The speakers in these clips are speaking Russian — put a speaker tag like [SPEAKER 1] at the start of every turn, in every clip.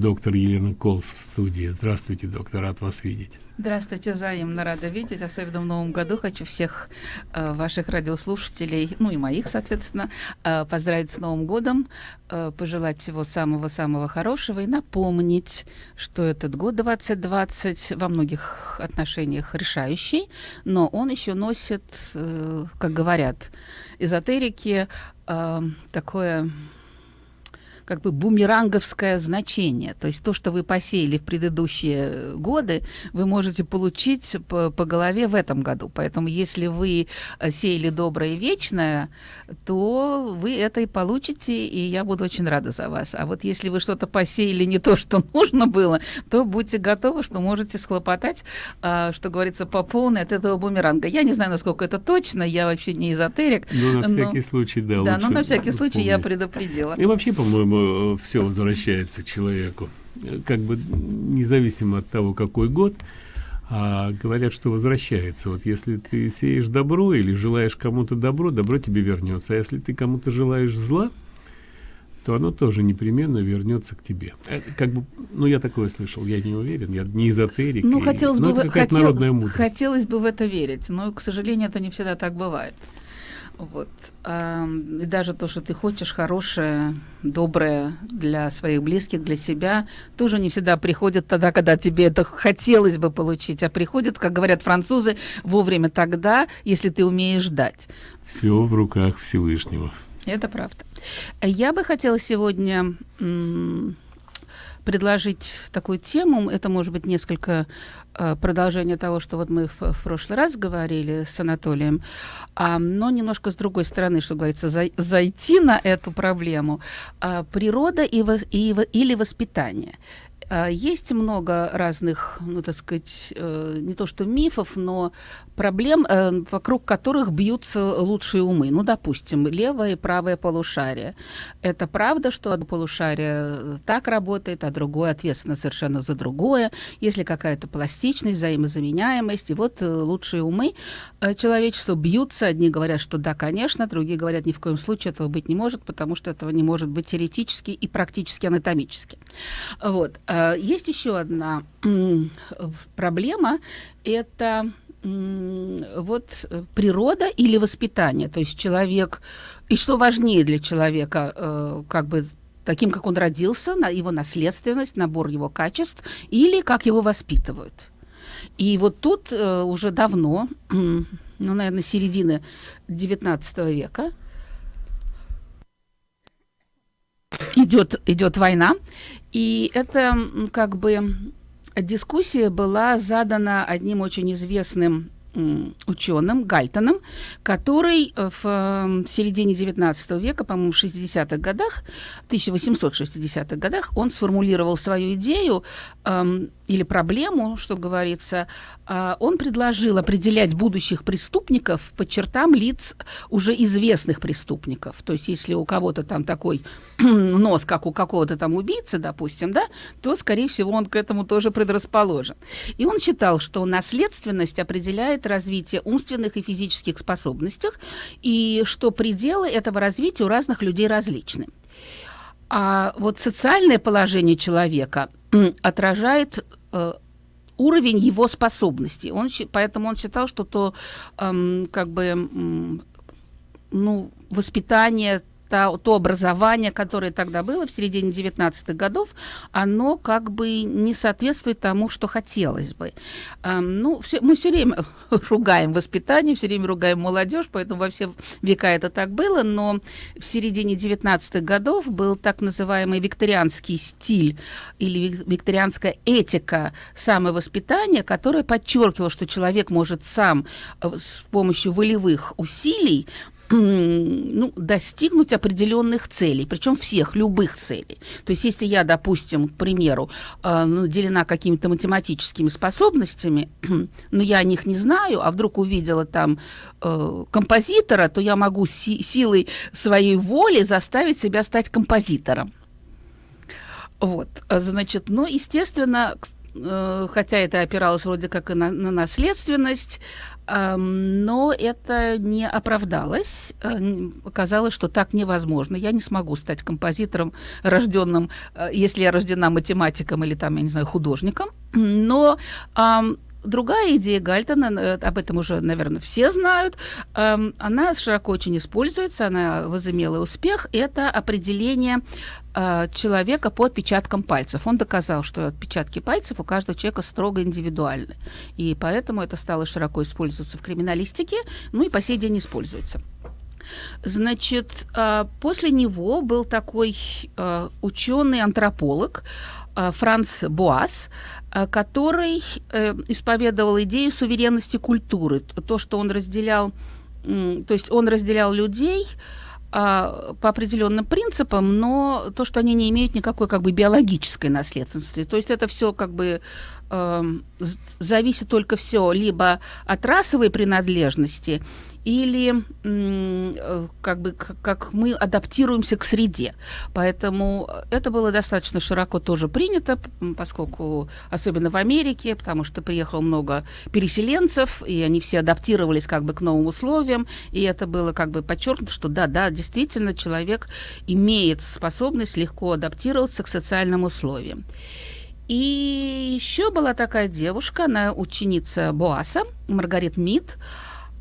[SPEAKER 1] доктор Елена Колс в студии. Здравствуйте, доктор, рад вас видеть.
[SPEAKER 2] Здравствуйте, взаимно рада видеть. Особенно в Новом году хочу всех э, ваших радиослушателей, ну и моих, соответственно, э, поздравить с Новым годом, э, пожелать всего самого-самого хорошего и напомнить, что этот год 2020 во многих отношениях решающий, но он еще носит, э, как говорят эзотерики, э, такое как бы бумеранговское значение. То есть то, что вы посеяли в предыдущие годы, вы можете получить по, по голове в этом году. Поэтому если вы э, сеяли доброе и вечное, то вы это и получите, и я буду очень рада за вас. А вот если вы что-то посеяли не то, что нужно было, то будьте готовы, что можете схлопотать, а, что говорится, по полной от этого бумеранга. Я не знаю, насколько это точно, я вообще не эзотерик.
[SPEAKER 1] Ну, на всякий но, случай, да.
[SPEAKER 2] Да, но на всякий случай помнить. я предупредила.
[SPEAKER 1] И вообще, по-моему, Все возвращается человеку. Как бы независимо от того, какой год, а говорят, что возвращается. Вот если ты сеешь добро или желаешь кому-то добро, добро тебе вернется. А если ты кому-то желаешь зла, то оно тоже непременно вернется к тебе. Э, как бы, ну, я такое слышал, я не уверен, я не эзотерик.
[SPEAKER 2] Ну, хотелось, и, бы, хотел, хотелось бы в это верить, но, к сожалению, это не всегда так бывает. Вот. И даже то, что ты хочешь хорошее, доброе для своих близких, для себя, тоже не всегда приходит тогда, когда тебе это хотелось бы получить, а приходит, как говорят французы, вовремя тогда, если ты умеешь ждать.
[SPEAKER 1] Все в руках Всевышнего.
[SPEAKER 2] Это правда. Я бы хотела сегодня предложить такую тему. Это может быть несколько продолжение того, что вот мы в, в прошлый раз говорили с Анатолием, а, но немножко с другой стороны, что говорится, за, зайти на эту проблему. А, природа и, и, или воспитание. А, есть много разных, ну, так сказать, э, не то что мифов, но проблем, э, вокруг которых бьются лучшие умы. Ну, допустим, левое и правое полушарие. Это правда, что одно полушарие так работает, а другое ответственно совершенно за другое. Если какая-то пластичность, взаимозаменяемость, и вот э, лучшие умы человечества бьются. Одни говорят, что да, конечно, другие говорят, ни в коем случае этого быть не может, потому что этого не может быть теоретически и практически анатомически. Вот. Э, есть еще одна проблема, это вот э, природа или воспитание, то есть человек, и что важнее для человека, э, как бы таким, как он родился, его наследственность, набор его качеств, или как его воспитывают. И вот тут уже давно, ну, наверное, середины XIX века, идет, идет война, и это как бы дискуссия была задана одним очень известным ученым Гальтоном, который э, в середине 19 века, по-моему, в 60-х годах, 1860-х годах, он сформулировал свою идею или проблему, что говорится, э, он предложил определять будущих преступников по чертам лиц уже известных преступников. То есть, если у кого-то там такой нос, как у какого-то там убийцы, допустим, да, то, скорее всего, он к этому тоже предрасположен. И он считал, что наследственность определяет развитие умственных и физических способностях, и что пределы этого развития у разных людей различны. А вот социальное положение человека отражает уровень его способностей. Он, поэтому он считал, что то эм, как бы ну, воспитание то, то образование, которое тогда было в середине 19-х годов, оно как бы не соответствует тому, что хотелось бы. Эм, ну, все, мы все время ругаем воспитание, все время ругаем молодежь, поэтому во все века это так было, но в середине 19-х годов был так называемый викторианский стиль или викторианская этика самовоспитания, которая подчеркивала, что человек может сам э, с помощью волевых усилий ну, достигнуть определенных целей, причем всех, любых целей. То есть, если я, допустим, к примеру, э, наделена какими-то математическими способностями, но я о них не знаю, а вдруг увидела там э, композитора, то я могу си силой своей воли заставить себя стать композитором. Вот, значит, ну, естественно, э, хотя это опиралось вроде как и на, на наследственность, но это не оправдалось. Э, оказалось, что так невозможно. Я не смогу стать композитором, рожденным, э, если я рождена математиком или там, я не знаю, художником. Но Другая идея Гальтона, э, об этом уже, наверное, все знают, она широко очень используется, она возымела успех. Это определение человека по отпечаткам пальцев. Он доказал, что отпечатки пальцев у каждого человека строго индивидуальны. И поэтому это стало широко использоваться в криминалистике, ну и по сей день используется. Значит, э, после него был такой ученый-антрополог Франц Буас, Э, который э, исповедовал идею суверенности культуры, то, что он разделял, э, то есть он разделял людей э, по определенным принципам, но то, что они не имеют никакой как бы биологической наследственности, то есть это все как бы э, зависит только все либо от расовой принадлежности, или э, как бы как мы адаптируемся к среде. Поэтому это было достаточно широко тоже принято, поскольку особенно в Америке, потому что приехало много переселенцев, и они все адаптировались как бы к новым условиям, и это было как бы подчеркнуто, что да, да, действительно человек имеет способность легко адаптироваться к социальным условиям. И еще была такая девушка, она ученица Боаса, Маргарет Мид,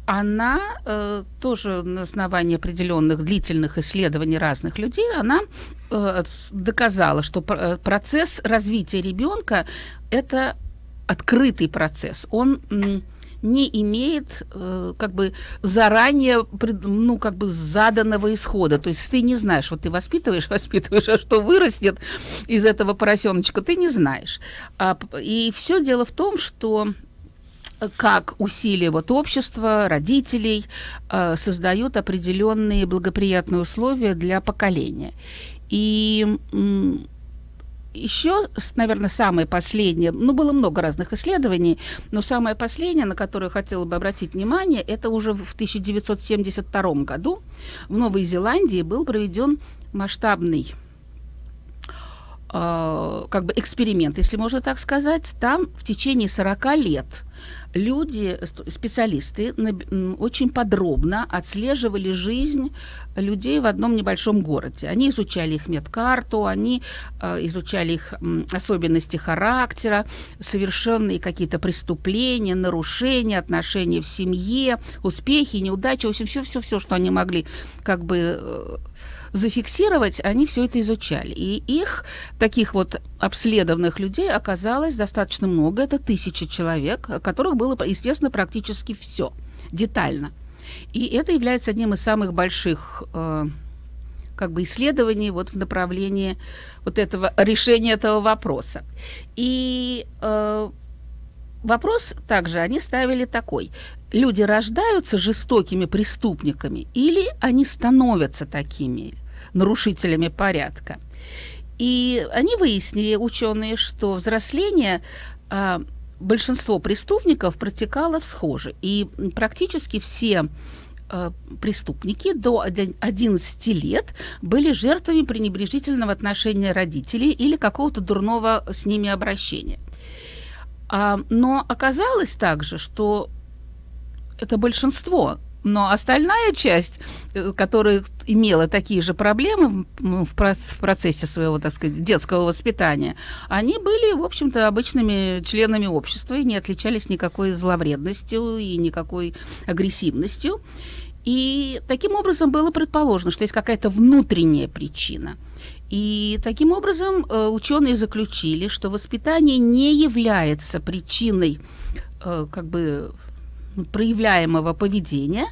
[SPEAKER 2] она э, тоже на основании определенных длительных исследований разных людей, она э, доказала, что э, процесс развития ребенка это открытый процесс. Он не имеет э, как бы заранее ну как бы заданного исхода. То есть ты не знаешь, вот ты воспитываешь, воспитываешь, а что вырастет из этого поросеночка, ты не знаешь. А, и все дело в том, что как усилия вот общества, родителей э, создают определенные благоприятные условия для поколения. И еще, наверное, самое последнее, ну, было много разных исследований, но самое последнее, на которое хотела бы обратить внимание, это уже в 1972 году в Новой Зеландии был проведен масштабный э, как бы эксперимент, если можно так сказать. Там в течение 40 лет люди, специалисты, очень подробно отслеживали жизнь людей в одном небольшом городе. Они изучали их медкарту, они э, изучали их особенности характера, совершенные какие-то преступления, нарушения, отношения в семье, успехи, неудачи, в общем, все-все-все, что они могли как бы э, зафиксировать, они все это изучали. И их, таких вот обследованных людей, оказалось достаточно много. Это тысячи человек, которых было, естественно, практически все детально. И это является одним из самых больших э, как бы исследований вот в направлении вот этого решения этого вопроса. И э, вопрос также они ставили такой. Люди рождаются жестокими преступниками или они становятся такими нарушителями порядка? И они выяснили, ученые, что взросление а, большинство преступников протекало всхоже. И практически все а, преступники до 11 лет были жертвами пренебрежительного отношения родителей или какого-то дурного с ними обращения. А, но оказалось также, что это большинство но остальная часть, э, которая имела такие же проблемы в процессе своего, так сказать, детского воспитания, они были, в общем-то, обычными членами общества и не отличались никакой зловредностью и никакой агрессивностью. И таким образом было предположено, что есть какая-то внутренняя причина. И таким образом э, ученые заключили, что воспитание не является причиной э, как бы проявляемого поведения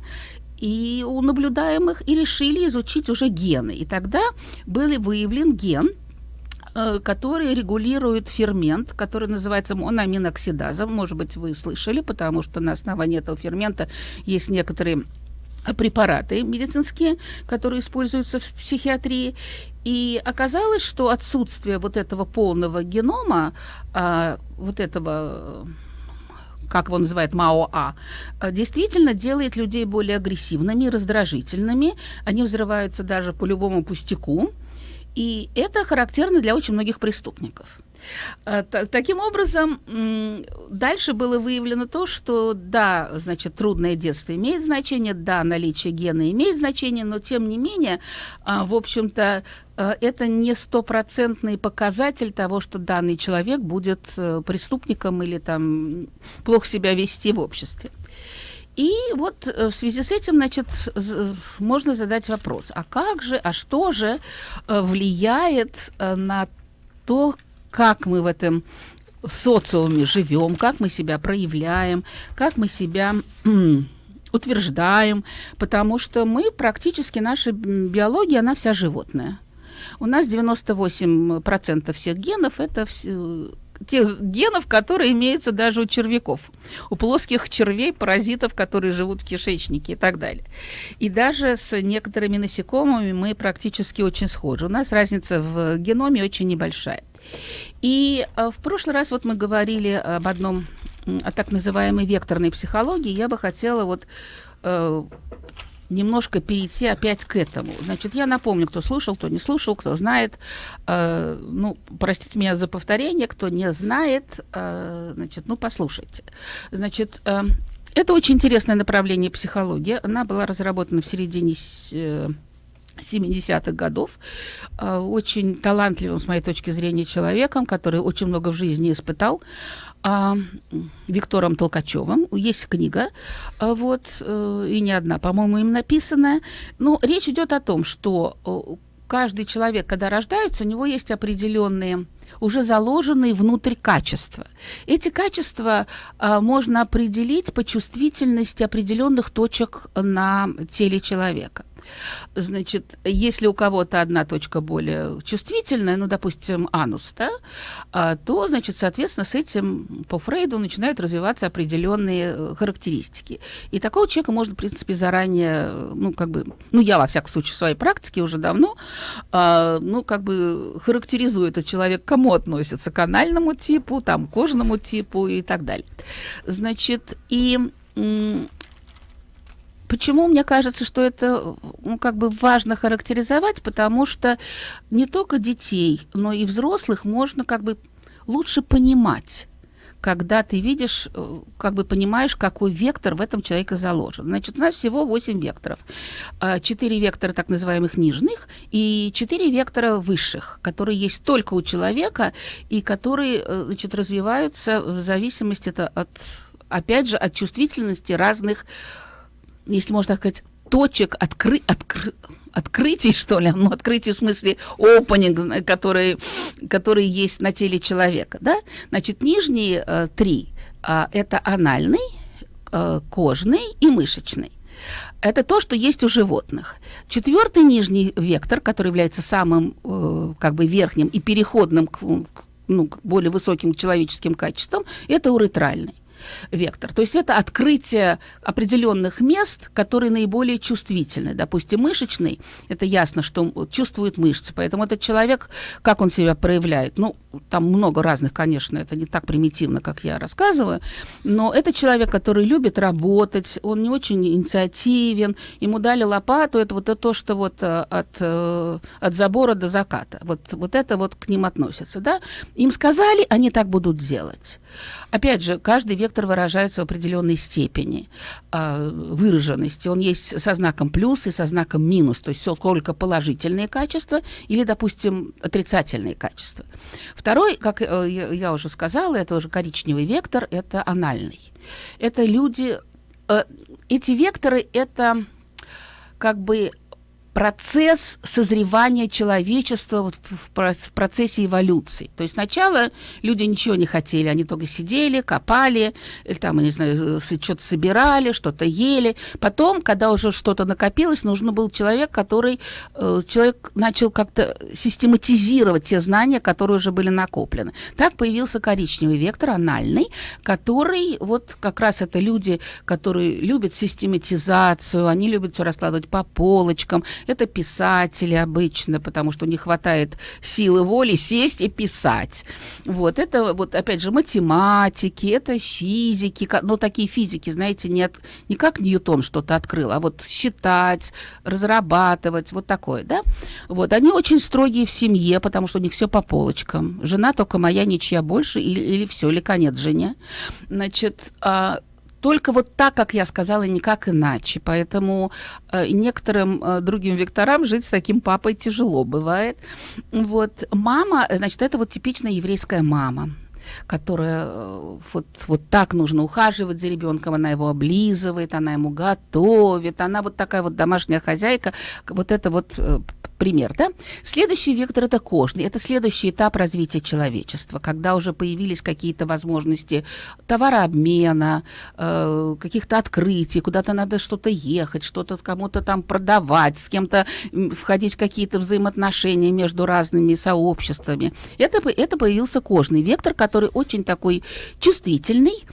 [SPEAKER 2] и у наблюдаемых и решили изучить уже гены. И тогда был выявлен ген, э, который регулирует фермент, который называется моноаминоксидазом. Может быть, вы слышали, потому что на основании этого фермента есть некоторые препараты медицинские, которые используются в психиатрии. И оказалось, что отсутствие вот этого полного генома, а, вот этого как его называют МАОА, э, действительно делает людей более агрессивными, раздражительными. Они взрываются даже по любому пустяку. И это характерно для очень многих преступников. А, таким образом, дальше было выявлено то, что да, значит, трудное детство имеет значение, да, наличие гена имеет значение, но тем не менее, а, в общем-то, а, это не стопроцентный показатель того, что данный человек будет э, преступником или там плохо себя вести в обществе. И вот э, в связи с этим, значит, можно задать вопрос, а как же, а что же э, влияет на то, как мы в этом социуме живем, как мы себя проявляем, как мы себя утверждаем, потому что мы практически, наша биология, она вся животная. У нас 98% всех генов – это все, тех генов, которые имеются даже у червяков, у плоских червей, паразитов, которые живут в кишечнике и так далее. И даже с некоторыми насекомыми мы практически очень схожи. У нас разница в геноме очень небольшая. И э, в прошлый раз вот мы говорили об одном, о так называемой векторной психологии. Я бы хотела вот э, немножко перейти опять к этому. Значит, я напомню, кто слушал, кто не слушал, кто знает. Э, ну, простите меня за повторение, кто не знает, значит, ну, послушайте. Значит, это очень интересное направление психологии. Она была разработана в середине 70-х годов, э, очень талантливым, с моей точки зрения, человеком, который очень много в жизни испытал, а, Виктором Толкачевым. Есть книга, а, вот, э, и не одна, по-моему, им написанная. Но речь идет о том, что э, каждый человек, когда рождается, у него есть определенные уже заложенные внутрь качества. Эти качества а, можно определить по чувствительности определенных точек на теле человека. Значит, если у кого-то одна точка более чувствительная, ну, допустим, анус, да, а, то, значит, соответственно, с этим по Фрейду начинают развиваться определенные э, характеристики. И такого человека можно, в принципе, заранее, ну, как бы, ну, я, во всяком случае, в своей практике уже давно, а, ну, как бы характеризую этот человек, кому относится, к анальному типу, там, кожному типу и так далее. Значит, и Почему мне кажется, что это ну, как бы важно характеризовать? Потому что не только детей, но и взрослых можно как бы лучше понимать когда ты видишь, э, как бы понимаешь, какой вектор в этом человеке заложен. Значит, у нас всего 8 векторов. 4 вектора так называемых нижних и 4 вектора высших, которые есть только у человека и которые э, значит, развиваются в зависимости от, опять же, от чувствительности разных если можно так сказать, точек откры, откры, открытий, что ли, ну, открытий в смысле opening, который, который есть на теле человека, да? Значит, нижние э, три э, – это анальный, э, кожный и мышечный. Это то, что есть у животных. Четвертый нижний вектор, который является самым э, как бы верхним и переходным к, к, ну, к более высоким человеческим качествам, это уретральный вектор. То есть это открытие определенных мест, которые наиболее чувствительны. Допустим, мышечный, это ясно, что чувствует мышцы. Поэтому этот человек, как он себя проявляет, ну, там много разных, конечно, это не так примитивно, как я рассказываю, но это человек, который любит работать, он не очень инициативен, ему дали лопату, это вот то, что вот э, от, э, от забора до заката. Вот, вот это вот к ним относится, да? Им сказали, они так будут делать. Опять же, каждый вектор выражается в определенной степени э, выраженности. Он есть со знаком плюс и со знаком минус, то есть сколько положительные качества или, допустим, отрицательные качества. Второй, как э, я уже сказала, это уже коричневый вектор, это анальный. Это люди, э, эти векторы, это как бы процесс созревания человечества вот в, процессе эволюции. То есть сначала люди ничего не хотели, они только сидели, копали, или там, не знаю, что-то собирали, что-то ели. Потом, когда уже что-то накопилось, нужен был человек, который э, человек начал как-то систематизировать те знания, которые уже были накоплены. Так появился коричневый вектор, анальный, который вот как раз это люди, которые любят систематизацию, они любят все раскладывать по полочкам, Это писатели обычно, потому что не хватает силы воли сесть и писать. Вот, это вот, опять же, математики, это физики, но такие физики, знаете, нет, не как Ньютон что-то открыл, а вот считать, разрабатывать, вот такое, да? Вот, они очень строгие в семье, потому что у них все по полочкам. Жена только моя, ничья больше, или, или все, или конец жене. Значит, а, только вот так, как я сказала, никак иначе. Поэтому э, некоторым э, другим векторам жить с таким папой тяжело бывает. Вот мама, значит, это вот типичная еврейская мама которая э, вот, вот так нужно ухаживать за ребенком, она его облизывает, она ему готовит, она вот такая вот домашняя хозяйка, вот это вот э, пример, да? Следующий вектор – это кожный. Это следующий этап развития человечества, когда уже появились какие-то возможности товарообмена, э, каких-то открытий, куда-то надо что-то ехать, что-то кому-то там продавать, с кем-то входить в какие-то взаимоотношения между разными сообществами. Это, это появился кожный вектор, который очень такой чувствительный,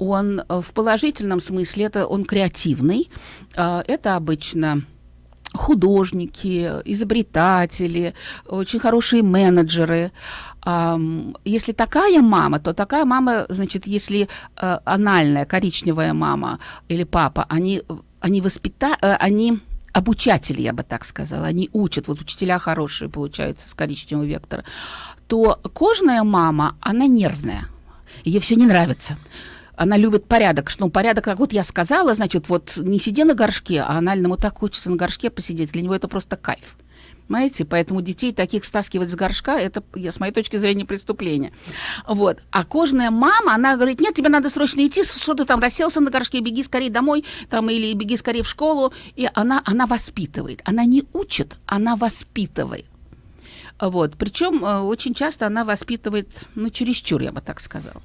[SPEAKER 2] он э, в положительном смысле, это он креативный, э, это обычно художники, изобретатели, очень хорошие менеджеры. Если такая мама, то такая мама, значит, если э, анальная коричневая мама или папа, они, они воспита... Э, они обучатели, я бы так сказала, они учат, вот учителя хорошие получаются с коричневого вектора, то кожная мама, она нервная, ей все не нравится она любит порядок. Ну, порядок, как вот я сказала, значит, вот не сиди на горшке, а анальному так хочется на горшке посидеть. Для него это просто кайф. Понимаете? Поэтому детей таких стаскивать с горшка, это, с моей точки зрения, преступление. Вот. А кожная мама, она говорит, нет, тебе надо срочно идти, что ты там расселся на горшке, беги скорее домой, там, или беги скорее в школу. И она, она воспитывает. Она не учит, она воспитывает. Вот. Причем э, очень часто она воспитывает, ну, чересчур, я бы так сказала.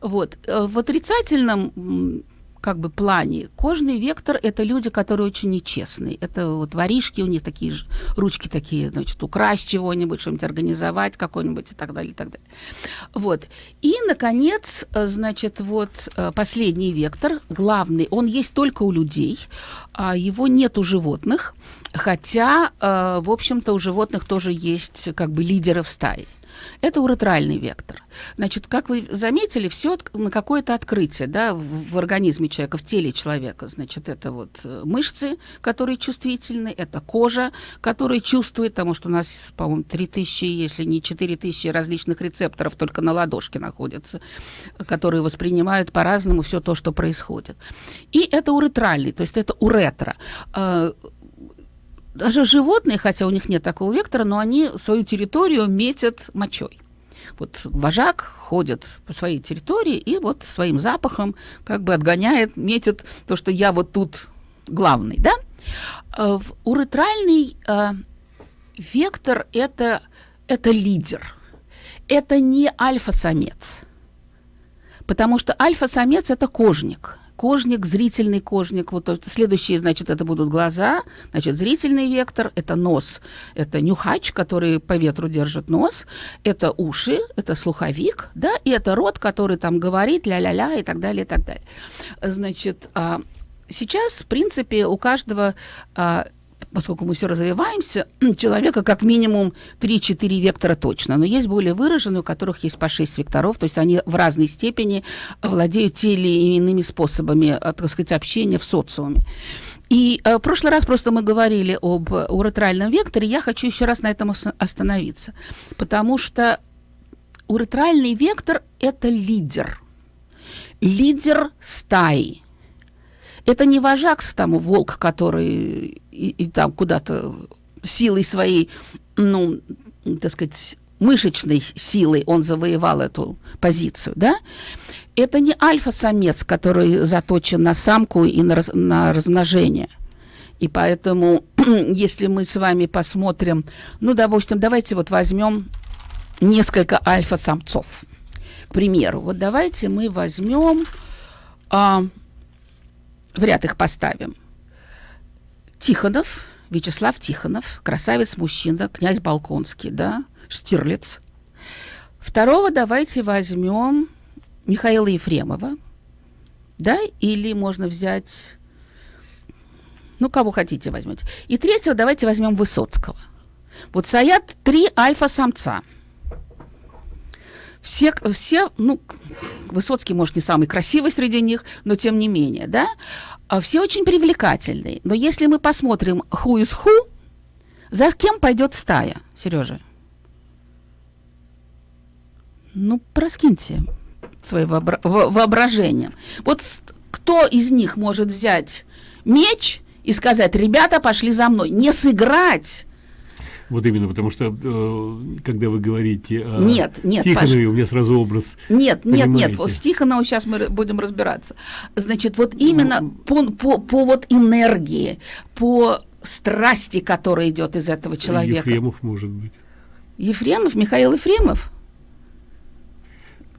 [SPEAKER 2] Вот. Э, в отрицательном как бы плане. Кожный вектор – это люди, которые очень нечестные. Это вот воришки, у них такие же ручки такие, значит, украсть чего-нибудь, что-нибудь организовать какой-нибудь и так далее, и так далее. Вот. И, наконец, э, значит, вот э, последний вектор, главный, он есть только у людей, а его нет у животных, хотя, в общем-то, у животных тоже есть как бы лидеры в стае. Это уретральный вектор. Значит, как вы заметили, все на какое-то открытие да, в, в организме человека, в теле человека. Значит, это вот э, мышцы, которые чувствительны, это кожа, которая чувствует, потому что у нас, по-моему, 3000, если не 4000 различных рецепторов только на ладошке находятся, которые воспринимают по-разному все то, что происходит. И это уретральный, то есть это уретра э, даже животные, хотя у них нет такого вектора, но они свою территорию метят мочой. Вот вожак ходит по своей территории и вот своим запахом как бы отгоняет, метит то, что я вот тут главный, да? Э, уретральный э, вектор это, это лидер. Это не альфа-самец. Потому что альфа-самец – это кожник кожник, зрительный кожник. Вот следующие, значит, это будут глаза, значит, зрительный вектор, это нос, это нюхач, который по ветру держит нос, это уши, это слуховик, да, и это рот, который там говорит ля-ля-ля и так далее, и так далее. Значит, а, сейчас, в принципе, у каждого а, поскольку мы все развиваемся, человека как минимум 3-4 вектора точно, но есть более выраженные, у которых есть по 6 векторов, то есть они в разной степени владеют те или иными способами, э, так сказать, общения в социуме. И э, в прошлый раз просто мы говорили об уретральном векторе, я хочу еще раз на этом остановиться, потому что уретральный вектор – это лидер, лидер стаи – это не вожак, там, волк, который и, и там куда-то силой своей, ну, так сказать, мышечной силой он завоевал эту позицию, да? Это не альфа-самец, который заточен на самку и на, раз, на размножение. И поэтому, если мы с вами посмотрим, ну, допустим, давайте вот возьмем несколько альфа-самцов. К примеру, вот давайте мы возьмем а, в ряд их поставим. Тихонов, Вячеслав Тихонов, красавец-мужчина, князь Балконский, да, Штирлиц. Второго давайте возьмем Михаила Ефремова, да, или можно взять Ну, кого хотите возьмете. И третьего давайте возьмем Высоцкого. Вот стоят три альфа-самца. Все, все, ну, Высоцкий, может, не самый красивый среди них, но тем не менее, да, а все очень привлекательные. Но если мы посмотрим who is who, за кем пойдет стая, Сережа? Ну, проскиньте своим воображением. Вот кто из них может взять меч и сказать, ребята, пошли за мной, не сыграть,
[SPEAKER 1] вот именно, потому что э, когда вы говорите о
[SPEAKER 2] нет, нет,
[SPEAKER 1] Тихонове, у меня сразу образ.
[SPEAKER 2] Нет, нет, нет, вот с Тихоновым сейчас мы будем разбираться. Значит, вот именно ну, по, по, по вот энергии, по страсти, которая идет из этого человека.
[SPEAKER 1] Ефремов, может быть.
[SPEAKER 2] Ефремов, Михаил Ефремов.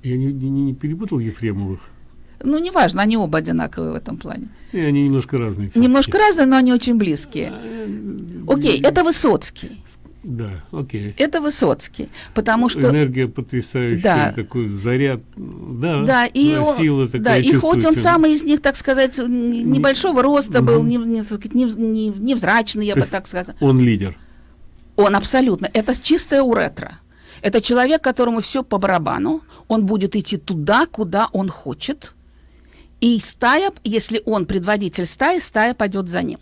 [SPEAKER 1] Я не, не, не перепутал Ефремовых.
[SPEAKER 2] Ну, неважно, они оба одинаковые в этом плане.
[SPEAKER 1] И они немножко разные.
[SPEAKER 2] Немножко разные, но они очень близкие. А, Окей, это Высоцкий.
[SPEAKER 1] Да, окей.
[SPEAKER 2] Это Высоцкий, потому что...
[SPEAKER 1] Энергия потрясающая, да. такой заряд, да,
[SPEAKER 2] да и
[SPEAKER 1] он, сила такая
[SPEAKER 2] Да, и хоть он самый из них, так сказать, небольшого роста угу. был, не, не, не, не, невзрачный, я То бы так сказала.
[SPEAKER 1] Он лидер.
[SPEAKER 2] Он абсолютно. Это чистая уретра. Это человек, которому все по барабану. Он будет идти туда, куда он хочет. И стая, если он предводитель стаи, стая пойдет за ним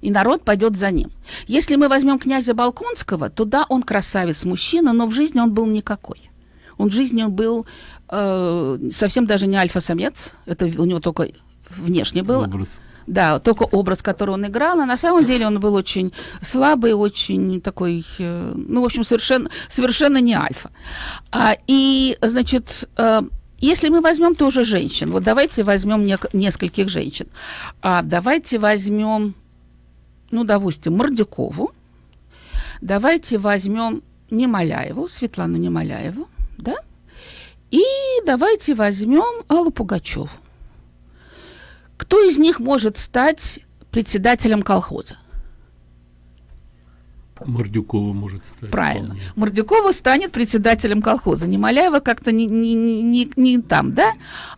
[SPEAKER 2] и народ пойдет за ним. Если мы возьмем князя Балконского, то да, он красавец мужчина, но в жизни он был никакой. Он в жизни он был э, совсем даже не альфа-самец, это у него только внешне было. Образ. Да, только образ, который он играл, а на самом деле он был очень слабый, очень такой, э, ну, в общем, совершенно, совершенно не альфа. А, и, значит, э, если мы возьмем тоже женщин, вот давайте возьмем не, нескольких женщин, а давайте возьмем ну, допустим, Мордюкову, давайте возьмем Немоляеву, Светлану Немоляеву, да, и давайте возьмем Аллу Пугачеву. Кто из них может стать председателем колхоза?
[SPEAKER 1] Мордюкова может стать.
[SPEAKER 2] Правильно. Вполне. Мордюкова станет председателем колхоза. Немоляева как-то не, не, не, не там, да?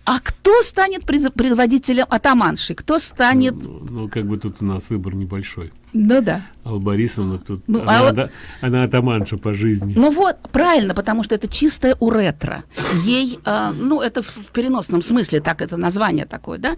[SPEAKER 2] А кто станет предводителем атаманши? Кто станет...
[SPEAKER 1] Ну, ну, как бы тут у нас выбор небольшой.
[SPEAKER 2] Ну да.
[SPEAKER 1] Алла Борисовна тут, ну, она, а... она, она атаманша по жизни.
[SPEAKER 2] Ну вот, правильно, потому что это чистая уретра. Ей, э, ну это в переносном смысле, так это название такое, да?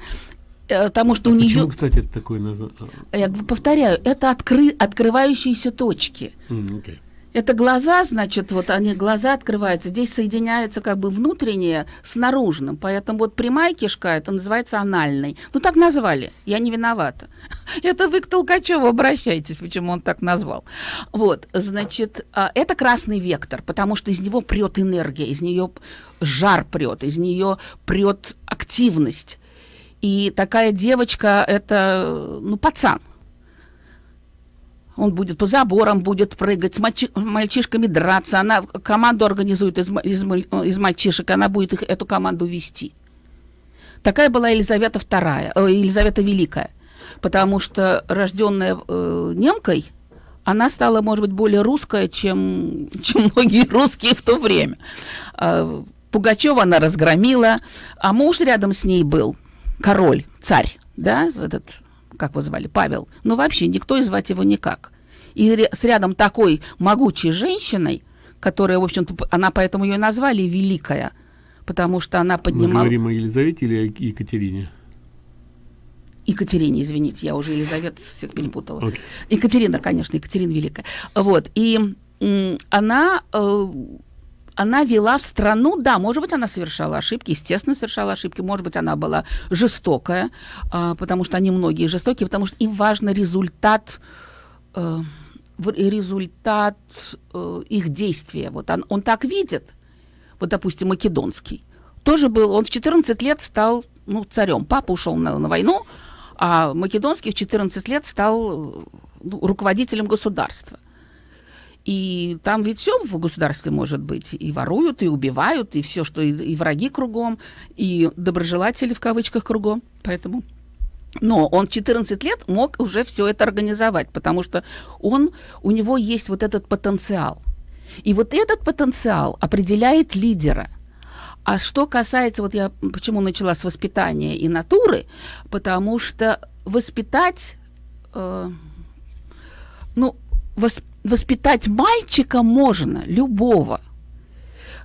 [SPEAKER 2] Э, потому что а у
[SPEAKER 1] нее...
[SPEAKER 2] Почему,
[SPEAKER 1] кстати, это такое название?
[SPEAKER 2] Я повторяю, это откры... открывающиеся точки.
[SPEAKER 1] Mm, okay.
[SPEAKER 2] Это глаза, значит, вот они, глаза открываются, здесь соединяется как бы внутреннее с наружным, поэтому вот прямая кишка, это называется анальной. Ну, так назвали, я не виновата. Это вы к Толкачеву обращайтесь, почему он так назвал. Вот, значит, а, это красный вектор, потому что из него прет энергия, из нее жар прет, из нее прет активность. И такая девочка, это, ну, пацан. Он будет по заборам, будет прыгать, с мальчи мальчишками драться. Она команду организует из, из, из мальчишек, она будет их, эту команду вести. Такая была Елизавета II, э, Елизавета Великая. Потому что рожденная э, немкой, она стала, может быть, более русская, чем, чем многие русские в то время. Э, Пугачева она разгромила, а муж рядом с ней был – король, царь, да, этот, как его звали, Павел, но вообще никто и звать его никак. И с рядом такой могучей женщиной, которая, в общем-то, она поэтому ее назвали Великая, потому что она поднимала... Мы
[SPEAKER 1] говорим о Елизавете или о Екатерине?
[SPEAKER 2] Екатерине, извините, я уже Елизавет всех перепутала. Okay. Екатерина, конечно, Екатерина Великая. Вот, и она э, она вела страну, да, может быть, она совершала ошибки, естественно, совершала ошибки, может быть, она была жестокая, а, потому что они многие жестокие, потому что им важен результат, э, результат э, их действия. Вот он, он так видит, вот, допустим, Македонский, тоже был, он в 14 лет стал ну, царем, папа ушел на, на войну, а Македонский в 14 лет стал ну, руководителем государства. И там ведь все в государстве может быть. И воруют, и убивают, и все, что и, и враги кругом, и доброжелатели в кавычках кругом. Поэтому... Но он 14 лет мог уже все это организовать, потому что он, у него есть вот этот потенциал. И вот этот потенциал определяет лидера. А что касается, вот я почему начала с воспитания и натуры, потому что воспитать э, ну, вос, воспитать мальчика можно, любого,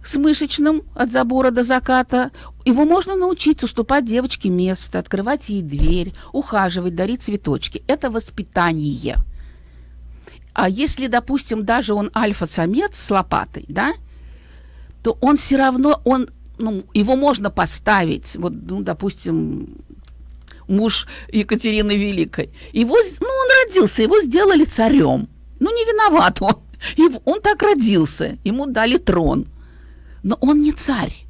[SPEAKER 2] с мышечным от забора до заката. Его можно научить уступать девочке место, открывать ей дверь, ухаживать, дарить цветочки. Это воспитание. А если, допустим, даже он альфа-самец с лопатой, да, то он все равно, он, ну, его можно поставить, вот, ну, допустим, муж Екатерины Великой. Его, ну, он родился, его сделали царем. Ну, не виноват он. Он так родился, ему дали трон. Но он не царь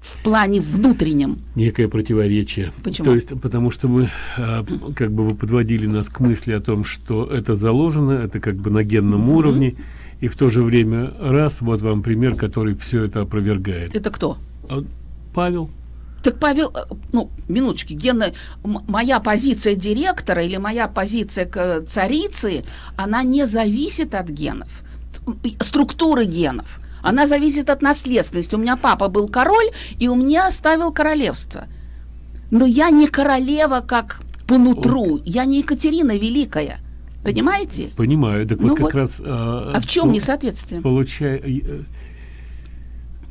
[SPEAKER 2] в плане внутреннем.
[SPEAKER 1] Некое противоречие.
[SPEAKER 2] Почему?
[SPEAKER 1] То есть, потому что мы, а, как бы вы подводили нас к мысли о том, что это заложено, это как бы на генном mm-hmm. уровне, и в то же время раз, вот вам пример, который все это опровергает.
[SPEAKER 2] Это кто?
[SPEAKER 1] А, Павел.
[SPEAKER 2] Так, Павел, э, ну, минуточки, Гена, моя позиция директора или моя позиция к царицы, она не зависит от генов, структуры генов. Она зависит от наследственности. У меня папа был король, и у меня оставил королевство. Но я не королева, как по нутру. Я не Екатерина Великая. Понимаете?
[SPEAKER 1] Понимаю. Так
[SPEAKER 2] Ну
[SPEAKER 1] вот как
[SPEAKER 2] вот.
[SPEAKER 1] раз...
[SPEAKER 2] А в чем несоответствие?
[SPEAKER 1] Получая...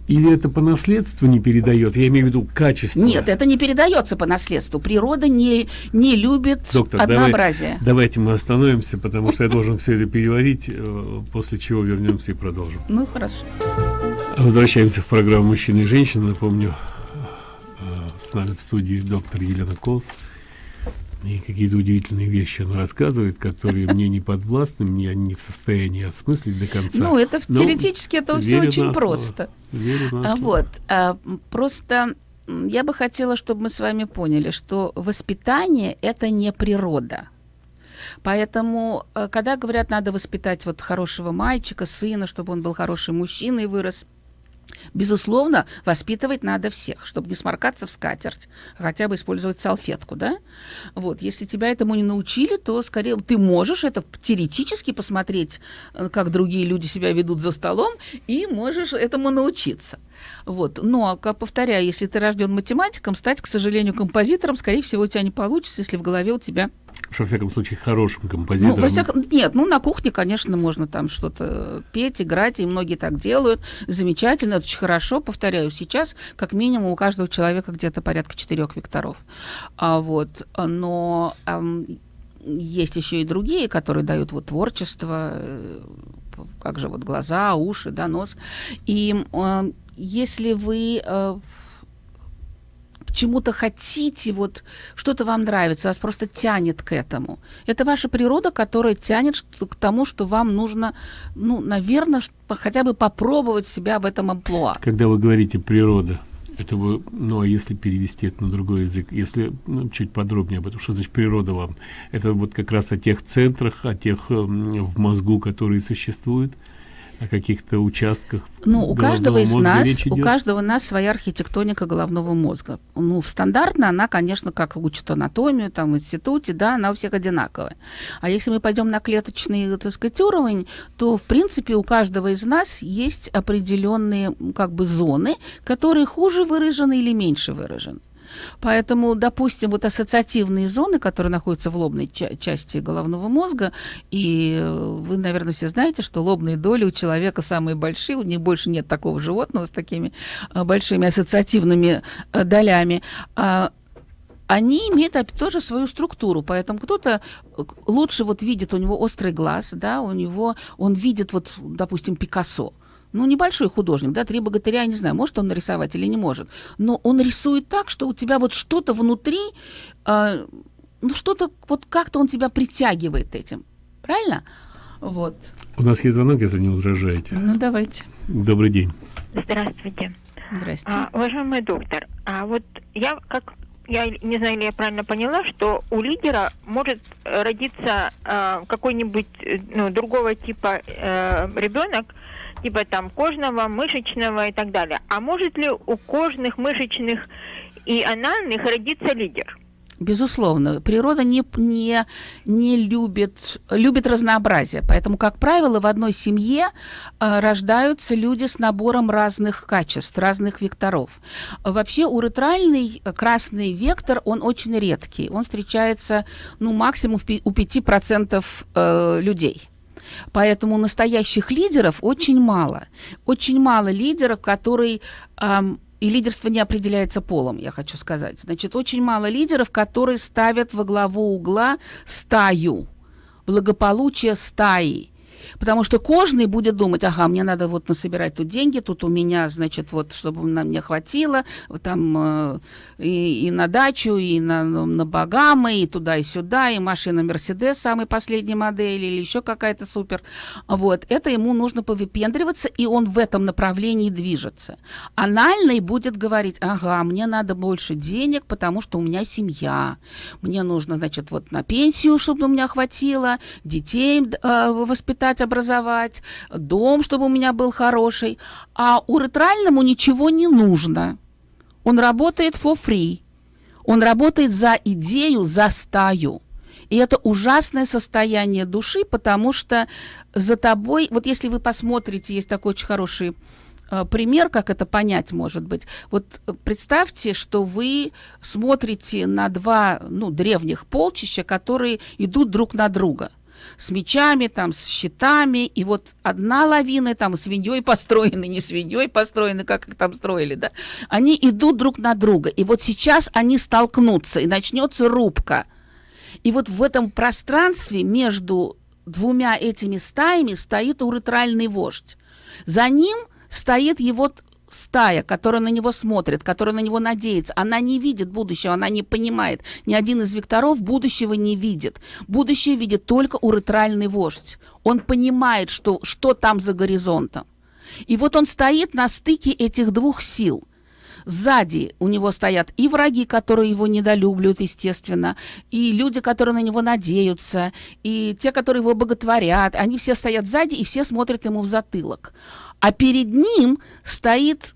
[SPEAKER 1] Или это по наследству не передает? Я имею в виду качество.
[SPEAKER 2] Нет, это не передается по наследству. Природа не, не любит
[SPEAKER 1] Доктор,
[SPEAKER 2] однообразие.
[SPEAKER 1] Давай, давайте мы остановимся, потому что я должен все это переварить, э, после чего вернемся и продолжим.
[SPEAKER 2] Ну, хорошо.
[SPEAKER 1] Возвращаемся в программу «Мужчина и женщина». Напомню, э, с нами в студии доктор Елена Колс. И какие-то удивительные вещи она рассказывает, которые мне не подвластны, я не в состоянии осмыслить до конца.
[SPEAKER 2] Ну, это
[SPEAKER 1] Но
[SPEAKER 2] теоретически это все очень просто. А вот, а, просто я бы хотела, чтобы мы с вами поняли, что воспитание – это не природа. Поэтому, э, когда говорят, надо воспитать вот хорошего мальчика, сына, чтобы он был хороший мужчиной и вырос, Безусловно, воспитывать надо всех, чтобы не сморкаться в скатерть, а хотя бы использовать салфетку, да? Вот, если тебя этому не научили, то скорее ты можешь это теоретически посмотреть, э, как другие люди себя ведут за столом, и можешь этому научиться. Вот. Но, как повторяю, если ты рожден математиком, стать, к сожалению, композитором, скорее всего, у тебя не получится, если в голове у тебя
[SPEAKER 1] Во всяком случае, хорошим
[SPEAKER 2] ну,
[SPEAKER 1] композитором.
[SPEAKER 2] во всяком... Нет, ну на кухне, конечно, можно там что-то петь, играть, и многие так делают. Замечательно, это очень хорошо. Повторяю, сейчас как минимум у каждого человека где-то порядка четырех векторов. А, вот, но ам, есть еще и другие, которые дают вот творчество, э, как же вот глаза, уши, да, нос. И э, если вы э, чему-то хотите, вот что-то вам нравится, вас просто тянет к этому. Это ваша природа, которая тянет к тому, что вам нужно, ну, наверное, хотя бы попробовать себя в этом амплуа.
[SPEAKER 1] Когда вы говорите природа, это вы, ну а если перевести это на другой язык, если ну, чуть подробнее об этом, что значит природа вам? Это вот как раз о тех центрах, о тех эм, в мозгу, которые существуют, о каких-то участках
[SPEAKER 2] Ну, у каждого из нас, у каждого нас своя архитектоника головного мозга. Ну, стандартно она, конечно, как учат анатомию там в институте, да, она у всех одинаковая. А если мы пойдем на клеточный, так сказать, уровень, то, в принципе, у каждого из нас есть определенные, как бы, зоны, которые хуже выражены или меньше выражены. Поэтому, допустим, вот ассоциативные зоны, которые находятся в лобной ча- части головного мозга, и вы, наверное, все знаете, что лобные доли у человека самые большие, у них больше нет такого животного с такими э, большими ассоциативными э, долями. А, они имеют тоже свою структуру, поэтому кто-то э, лучше вот видит, у него острый глаз, да, у него, он видит вот, допустим, Пикассо, ну, небольшой художник, да, три богатыря, я не знаю, может он нарисовать или не может, но он рисует так, что у тебя вот что-то внутри, э, ну, что-то, вот как-то он тебя притягивает этим, правильно? Вот.
[SPEAKER 1] У нас есть звонок, если не возражаете.
[SPEAKER 2] Ну, давайте.
[SPEAKER 1] Добрый день.
[SPEAKER 3] Здравствуйте.
[SPEAKER 2] Здрасте.
[SPEAKER 3] А, уважаемый доктор, а вот я как я не знаю, или я правильно поняла, что у лидера может родиться э, какой-нибудь ну, другого типа э, ребенок, типа там кожного, мышечного и так далее. А может ли у кожных, мышечных и анальных родиться лидер?
[SPEAKER 2] Безусловно, природа не, не, не любит, любит разнообразие. Поэтому, как правило, в одной семье э, рождаются люди с набором разных качеств, разных векторов. Вообще уретральный красный вектор, он очень редкий. Он встречается ну, максимум у 5% э, людей. Поэтому настоящих лидеров очень мало. Очень мало лидеров, которые... Э, и лидерство не определяется полом, я хочу сказать. Значит, очень мало лидеров, которые ставят во главу угла стаю, благополучие стаи. Потому что кожный будет думать, ага, мне надо вот насобирать тут деньги, тут у меня, значит, вот, чтобы на мне хватило, там э, и, и на дачу, и на, на Багамы, и туда, и сюда, и машина Мерседес самой последней модели, или еще какая-то супер. Вот, это ему нужно повыпендриваться, и он в этом направлении движется. Анальный будет говорить, ага, мне надо больше денег, потому что у меня семья, мне нужно, значит, вот на пенсию, чтобы у меня хватило, детей э, воспитать, дать образовать, дом, чтобы у меня был хороший. А у ретральному ничего не нужно. Он работает for free. Он работает за идею, за стаю. И это ужасное состояние души, потому что за тобой, вот если вы посмотрите, есть такой очень хороший э, пример, как это понять может быть. Вот представьте, что вы смотрите на два ну, древних полчища, которые идут друг на друга с мечами, там, с щитами, и вот одна лавина, там, свиньей построены, не свиньей построены, как их там строили, да, они идут друг на друга, и вот сейчас они столкнутся, и начнется рубка. И вот в этом пространстве между двумя этими стаями стоит уретральный вождь. За ним стоит его стая, которая на него смотрит, которая на него надеется, она не видит будущего, она не понимает. Ни один из векторов будущего не видит. Будущее видит только уретральный вождь. Он понимает, что, что там за горизонтом. И вот он стоит на стыке этих двух сил. Сзади у него стоят и враги, которые его недолюбливают, естественно, и люди, которые на него надеются, и те, которые его боготворят. Они все стоят сзади, и все смотрят ему в затылок а перед ним стоит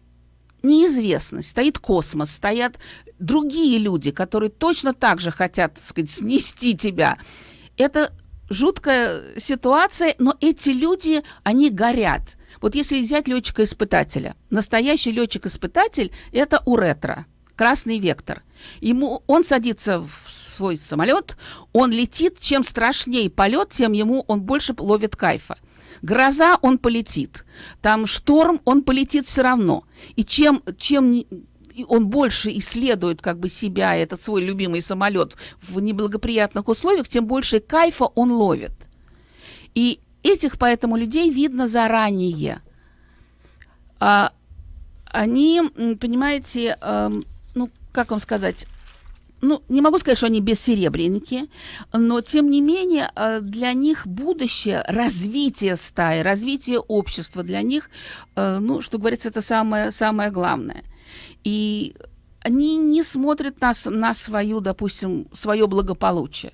[SPEAKER 2] неизвестность, стоит космос, стоят другие люди, которые точно так же хотят, так сказать, снести тебя. Это жуткая ситуация, но эти люди, они горят. Вот если взять летчика-испытателя, настоящий летчик-испытатель – это уретра, красный вектор. Ему, он садится в свой самолет, он летит, чем страшнее полет, тем ему он больше ловит кайфа. Гроза, он полетит. Там шторм, он полетит все равно. И чем, чем он больше исследует как бы себя, этот свой любимый самолет в неблагоприятных условиях, тем больше кайфа он ловит. И этих поэтому людей видно заранее. А, они, понимаете, э, ну, как вам сказать, ну, не могу сказать, что они бессеребренники, но, тем не менее, э, для них будущее, развитие стаи, развитие общества для них, э, ну, что говорится, это самое, самое главное. И они не смотрят на, на свою, допустим, свое благополучие.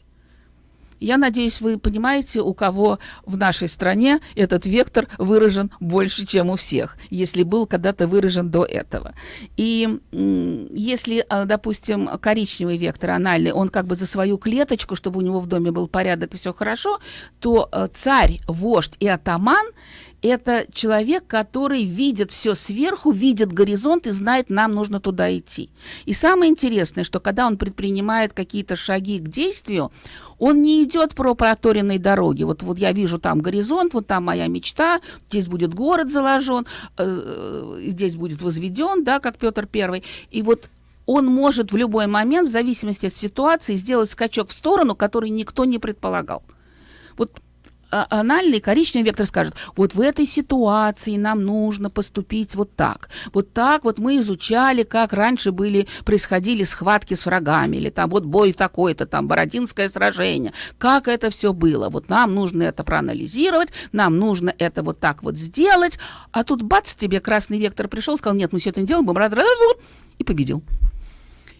[SPEAKER 2] Я надеюсь, вы понимаете, у кого в нашей стране этот вектор выражен больше, чем у всех, если был когда-то выражен до этого. И если, а, допустим, коричневый вектор анальный, он как бы за свою клеточку, чтобы у него в доме был порядок и все хорошо, то э, царь, вождь и атаман это человек, который видит все сверху, видит горизонт и знает, нам нужно туда идти. И самое интересное, что когда он предпринимает какие-то шаги к действию, он не идет по проторенной дороге. Вот, вот я вижу там горизонт, вот там моя мечта, здесь будет город заложен, э, э, здесь будет возведен, да, как Петр Первый. И вот он может в любой момент, в зависимости от ситуации, сделать скачок в сторону, который никто не предполагал. Вот анальный коричневый вектор скажет, вот в этой ситуации нам нужно поступить вот так. Вот так вот мы изучали, как раньше были, происходили схватки с врагами, или там вот бой такой-то, там Бородинское сражение, как это все было. Вот нам нужно это проанализировать, нам нужно это вот так вот сделать, а тут бац, тебе красный вектор пришел, сказал, нет, мы все это не делаем, будем и победил.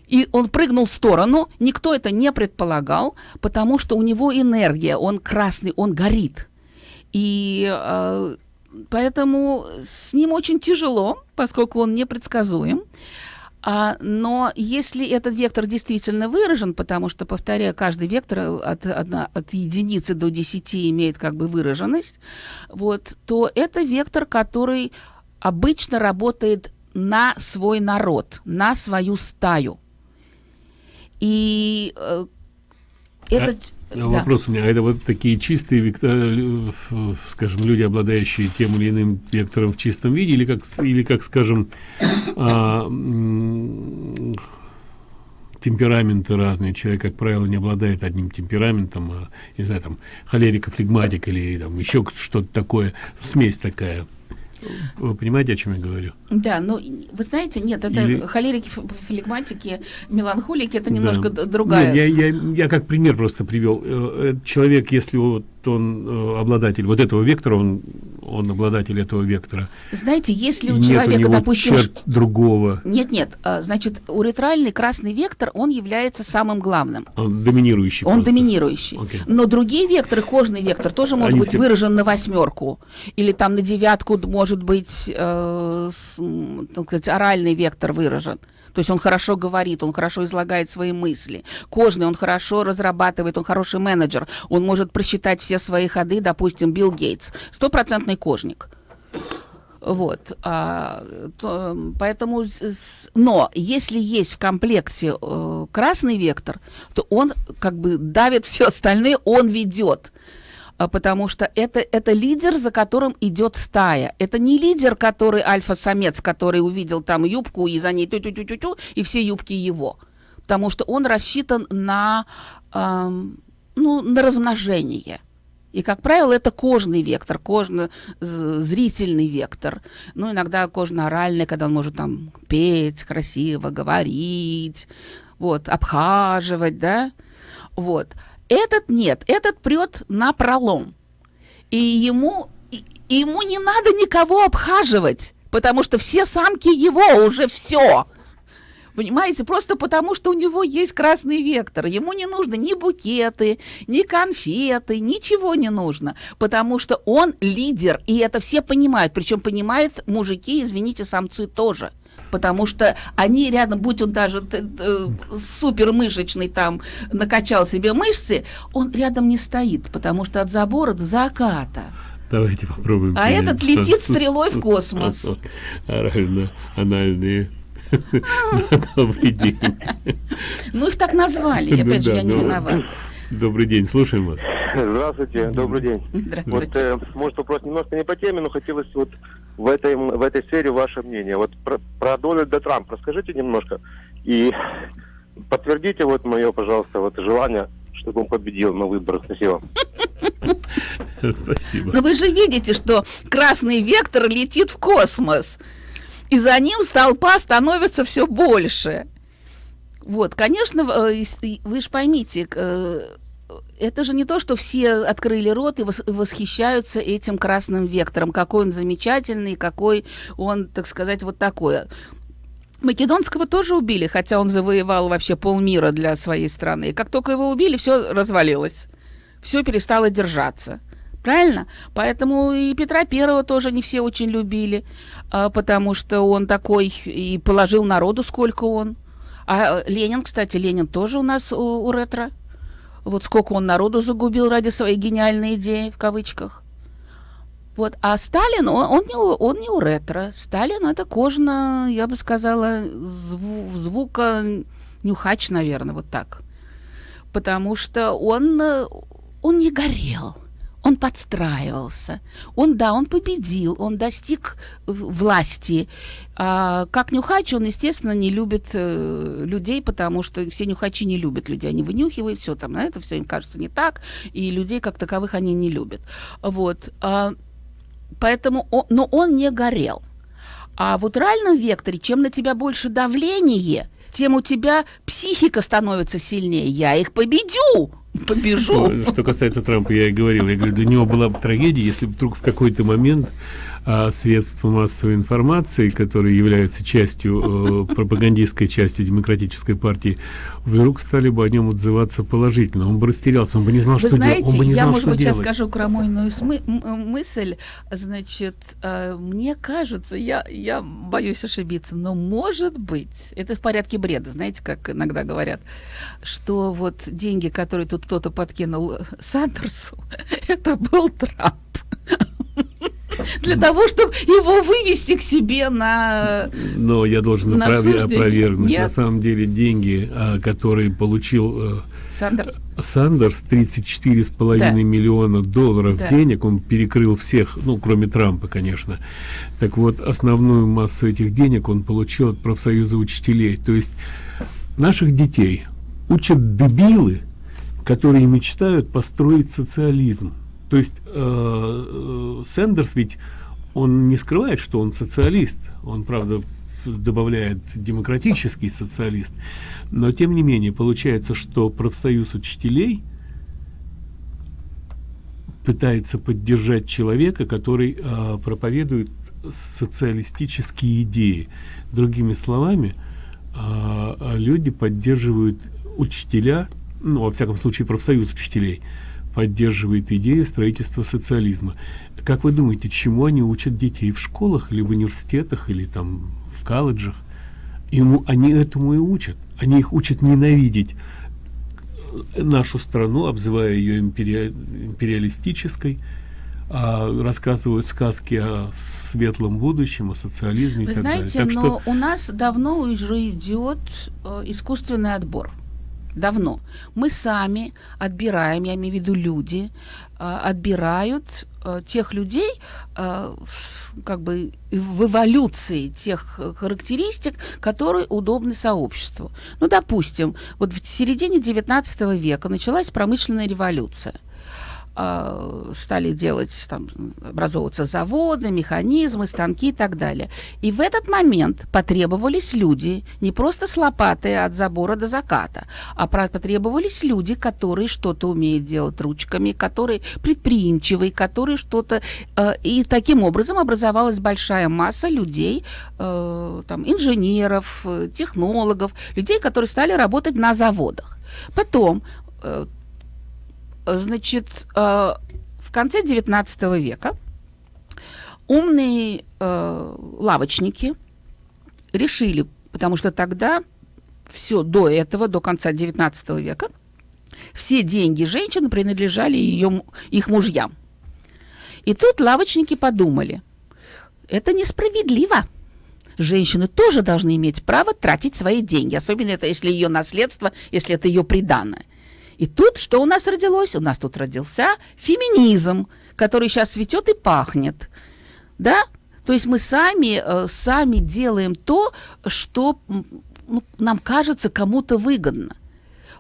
[SPEAKER 2] И он прыгнул в сторону, никто это не предполагал, потому что у него энергия, он красный, он горит. И э, поэтому с ним очень тяжело, поскольку он непредсказуем. А, но если этот вектор действительно выражен, потому что, повторяю, каждый вектор от, от, от единицы до 10 имеет как бы выраженность, вот, то это вектор, который обычно работает на свой народ, на свою стаю. И э, этот...
[SPEAKER 1] А, да. Вопрос у меня, а это вот такие чистые, вектор, скажем, люди, обладающие тем или иным вектором в чистом виде, или как, или как скажем, а, темпераменты разные. Человек, как правило, не обладает одним темпераментом, а, не знаю, там, холерика, флегматик или там еще что-то такое, смесь такая. Вы понимаете, о чем я говорю?
[SPEAKER 2] Да, но вы знаете, нет, это Или... холерики, флегматики, меланхолики, это немножко да. другая.
[SPEAKER 1] Нет, я, я, я как пример просто привел. Э, человек, если вот он э, обладатель вот этого вектора, он, он обладатель этого вектора.
[SPEAKER 2] Знаете, если у человека, у допустим...
[SPEAKER 1] черт другого.
[SPEAKER 2] Нет, нет, а, значит, уретральный красный вектор, он является самым главным.
[SPEAKER 1] Он доминирующий
[SPEAKER 2] Он просто. доминирующий. Okay. Но другие векторы, кожный вектор, тоже может Они быть все... выражен на восьмерку. Или там на девятку может быть, э, так сказать, оральный вектор выражен. То есть он хорошо говорит, он хорошо излагает свои мысли. Кожный он хорошо разрабатывает, он хороший менеджер. Он может просчитать все свои ходы, допустим, Билл Гейтс. Стопроцентный кожник. Вот, а, то, поэтому, но если есть в комплекте э, красный вектор, то он как бы давит все остальные, он ведет. А, потому что это, это лидер, за которым идет стая. Это не лидер, который альфа-самец, который увидел там юбку и за ней тю-тю-тю-тю, и все юбки его. Потому что он рассчитан на, эм, ну, на размножение. И, как правило, это кожный вектор, кожно-зрительный вектор. Ну, иногда кожно-оральный, когда он может там петь красиво, говорить, вот, обхаживать, да, вот. Этот нет, этот прет на пролом. И ему, и, ему не надо никого обхаживать, потому что все самки его уже все. Понимаете, просто потому что у него есть красный вектор. Ему не нужно ни букеты, ни конфеты, ничего не нужно, потому что он лидер, и это все понимают. Причем понимают мужики, извините, самцы тоже потому что они рядом, будь он даже э, супер мышечный там, накачал себе мышцы, он рядом не стоит, потому что от забора до заката.
[SPEAKER 1] Давайте попробуем.
[SPEAKER 2] А этот летит стрелой в космос.
[SPEAKER 1] Орально-анальные
[SPEAKER 2] Добрый день. Ну, их так назвали, опять же, я не виновата.
[SPEAKER 1] Добрый день, слушаем вас.
[SPEAKER 4] Здравствуйте, добрый день.
[SPEAKER 2] Здравствуйте.
[SPEAKER 4] Вот, э, может, вопрос немножко не по теме, но хотелось вот в этой, в этой сфере ваше мнение. Вот про, про Дональда Трампа расскажите немножко и подтвердите вот мое, пожалуйста, вот желание, чтобы он победил на выборах. Спасибо.
[SPEAKER 1] Спасибо.
[SPEAKER 2] Но вы же видите, что красный вектор летит в космос, и за ним толпа становится все больше. Вот, конечно, э, вы же поймите, э, это же не то, что все открыли рот и восхищаются этим красным вектором, какой он замечательный, какой он, так сказать, вот такой. Македонского тоже убили, хотя он завоевал вообще полмира для своей страны. И как только его убили, все развалилось. Все перестало держаться. Правильно? Поэтому и Петра Первого тоже не все очень любили, а, потому что он такой и положил народу, сколько он. А Ленин, кстати, Ленин тоже у нас у, у ретро. Вот сколько он народу загубил ради своей гениальной идеи, в кавычках. Вот. А Сталин, он, он, не, он не у ретро. Сталин это кожно, я бы сказала, зву, звука нюхач, наверное, вот так. Потому что он, он не горел он подстраивался. Он, да, он победил, он достиг власти. А, как нюхач, он, естественно, не любит э, людей, потому что все нюхачи не любят людей. Они вынюхивают все там, на это все им кажется не так, и людей как таковых они не любят. Вот. А, поэтому, он, но он не горел. А в реальном векторе, чем на тебя больше давление, тем у тебя психика становится сильнее. Я их победю! Побежу.
[SPEAKER 1] Что касается Трампа, я и говорил, я говорю, для него была бы трагедия, если бы вдруг в какой-то момент а средства массовой информации, которые являются частью э, пропагандистской части демократической партии, вдруг стали бы о нем отзываться положительно. Он бы растерялся, он бы не знал,
[SPEAKER 2] Вы
[SPEAKER 1] что
[SPEAKER 2] знаете,
[SPEAKER 1] делать. Он бы не
[SPEAKER 2] я,
[SPEAKER 1] знал,
[SPEAKER 2] может
[SPEAKER 1] что
[SPEAKER 2] быть,
[SPEAKER 1] делать.
[SPEAKER 2] сейчас скажу крамольную смы- м- мысль. Значит, э, мне кажется, я, я боюсь ошибиться, но может быть, это в порядке бреда, знаете, как иногда говорят, что вот деньги, которые тут кто-то подкинул Сандерсу, это был Трамп. Для того, чтобы его вывести к себе на...
[SPEAKER 1] Но я должен
[SPEAKER 2] На
[SPEAKER 1] опровергнуть.
[SPEAKER 2] Нет?
[SPEAKER 1] На самом деле деньги, а, которые получил э,
[SPEAKER 2] Сандерс.
[SPEAKER 1] Сандерс 34,5
[SPEAKER 2] Да.
[SPEAKER 1] миллиона долларов
[SPEAKER 2] Да.
[SPEAKER 1] денег, он перекрыл всех, ну, кроме Трампа, конечно. Так вот, основную массу этих денег он получил от профсоюза учителей. То есть наших детей учат дебилы, которые мечтают построить социализм. То есть э, э, Сэндерс ведь он не скрывает, что он социалист. Он, правда, добавляет демократический социалист. Но, тем не менее, получается, что профсоюз учителей пытается поддержать человека, который э, проповедует социалистические идеи. Другими словами, э, люди поддерживают учителя, ну, во всяком случае, профсоюз учителей, поддерживает идею строительства социализма. Как вы думаете, чему они учат детей в школах или в университетах или там в колледжах? Ему, они этому и учат. Они их учат ненавидеть нашу страну, обзывая ее империя- империалистической, а, рассказывают сказки о светлом будущем, о социализме
[SPEAKER 2] Вы
[SPEAKER 1] и так
[SPEAKER 2] знаете,
[SPEAKER 1] далее. Так
[SPEAKER 2] но
[SPEAKER 1] что
[SPEAKER 2] у нас давно уже идет э, искусственный отбор. Давно. Мы сами отбираем, я имею в виду люди, э, отбирают э, тех людей, э, как бы в эволюции тех характеристик, которые удобны сообществу. Ну, допустим, вот в середине XIX века началась промышленная революция стали делать, там, образовываться заводы, механизмы, станки и так далее. И в этот момент потребовались люди, не просто с лопатой от забора до заката, а потребовались люди, которые что-то умеют делать ручками, которые предприимчивые, которые что-то... э, и таким образом образовалась большая масса людей, э, там, инженеров, э, технологов, людей, которые стали работать на заводах. Потом э, Значит, э, в конце XIX века умные э, лавочники решили, потому что тогда все до этого, до конца XIX века, все деньги женщины принадлежали ее, их мужьям. И тут лавочники подумали, это несправедливо. Женщины тоже должны иметь право тратить свои деньги, особенно это если ее наследство, если это ее приданное. И тут что у нас родилось? У нас тут родился феминизм, который сейчас цветет и пахнет. Да? То есть мы сами, э, сами делаем то, что ну, нам кажется кому-то выгодно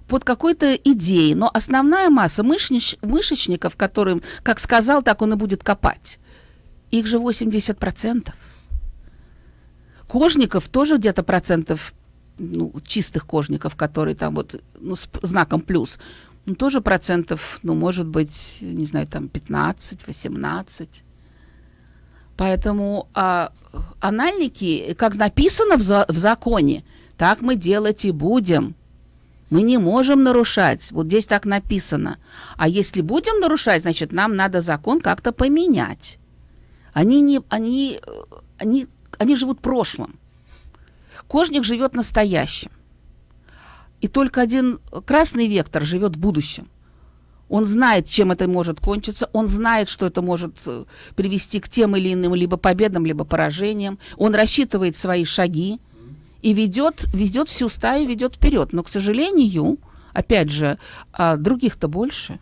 [SPEAKER 2] под какой-то идеей, но основная масса мышнич- мышечников, которым, как сказал, так он и будет копать, их же 80%. Кожников тоже где-то процентов, ну, чистых кожников, которые там вот, ну, с знаком плюс, ну, тоже процентов, ну, может быть, не знаю, там 15-18. Поэтому а, анальники, как написано в, за- в законе, так мы делать и будем. Мы не можем нарушать. Вот здесь так написано. А если будем нарушать, значит, нам надо закон как-то поменять. Они, не, они, они, они живут прошлым. Кожник живет настоящим. И только один красный вектор живет будущим. Он знает, чем это может кончиться, он знает, что это может э, привести к тем или иным либо победам, либо поражениям. Он рассчитывает свои шаги и ведет, ведет всю стаю, ведет вперед. Но, к сожалению, опять же, а, других-то больше.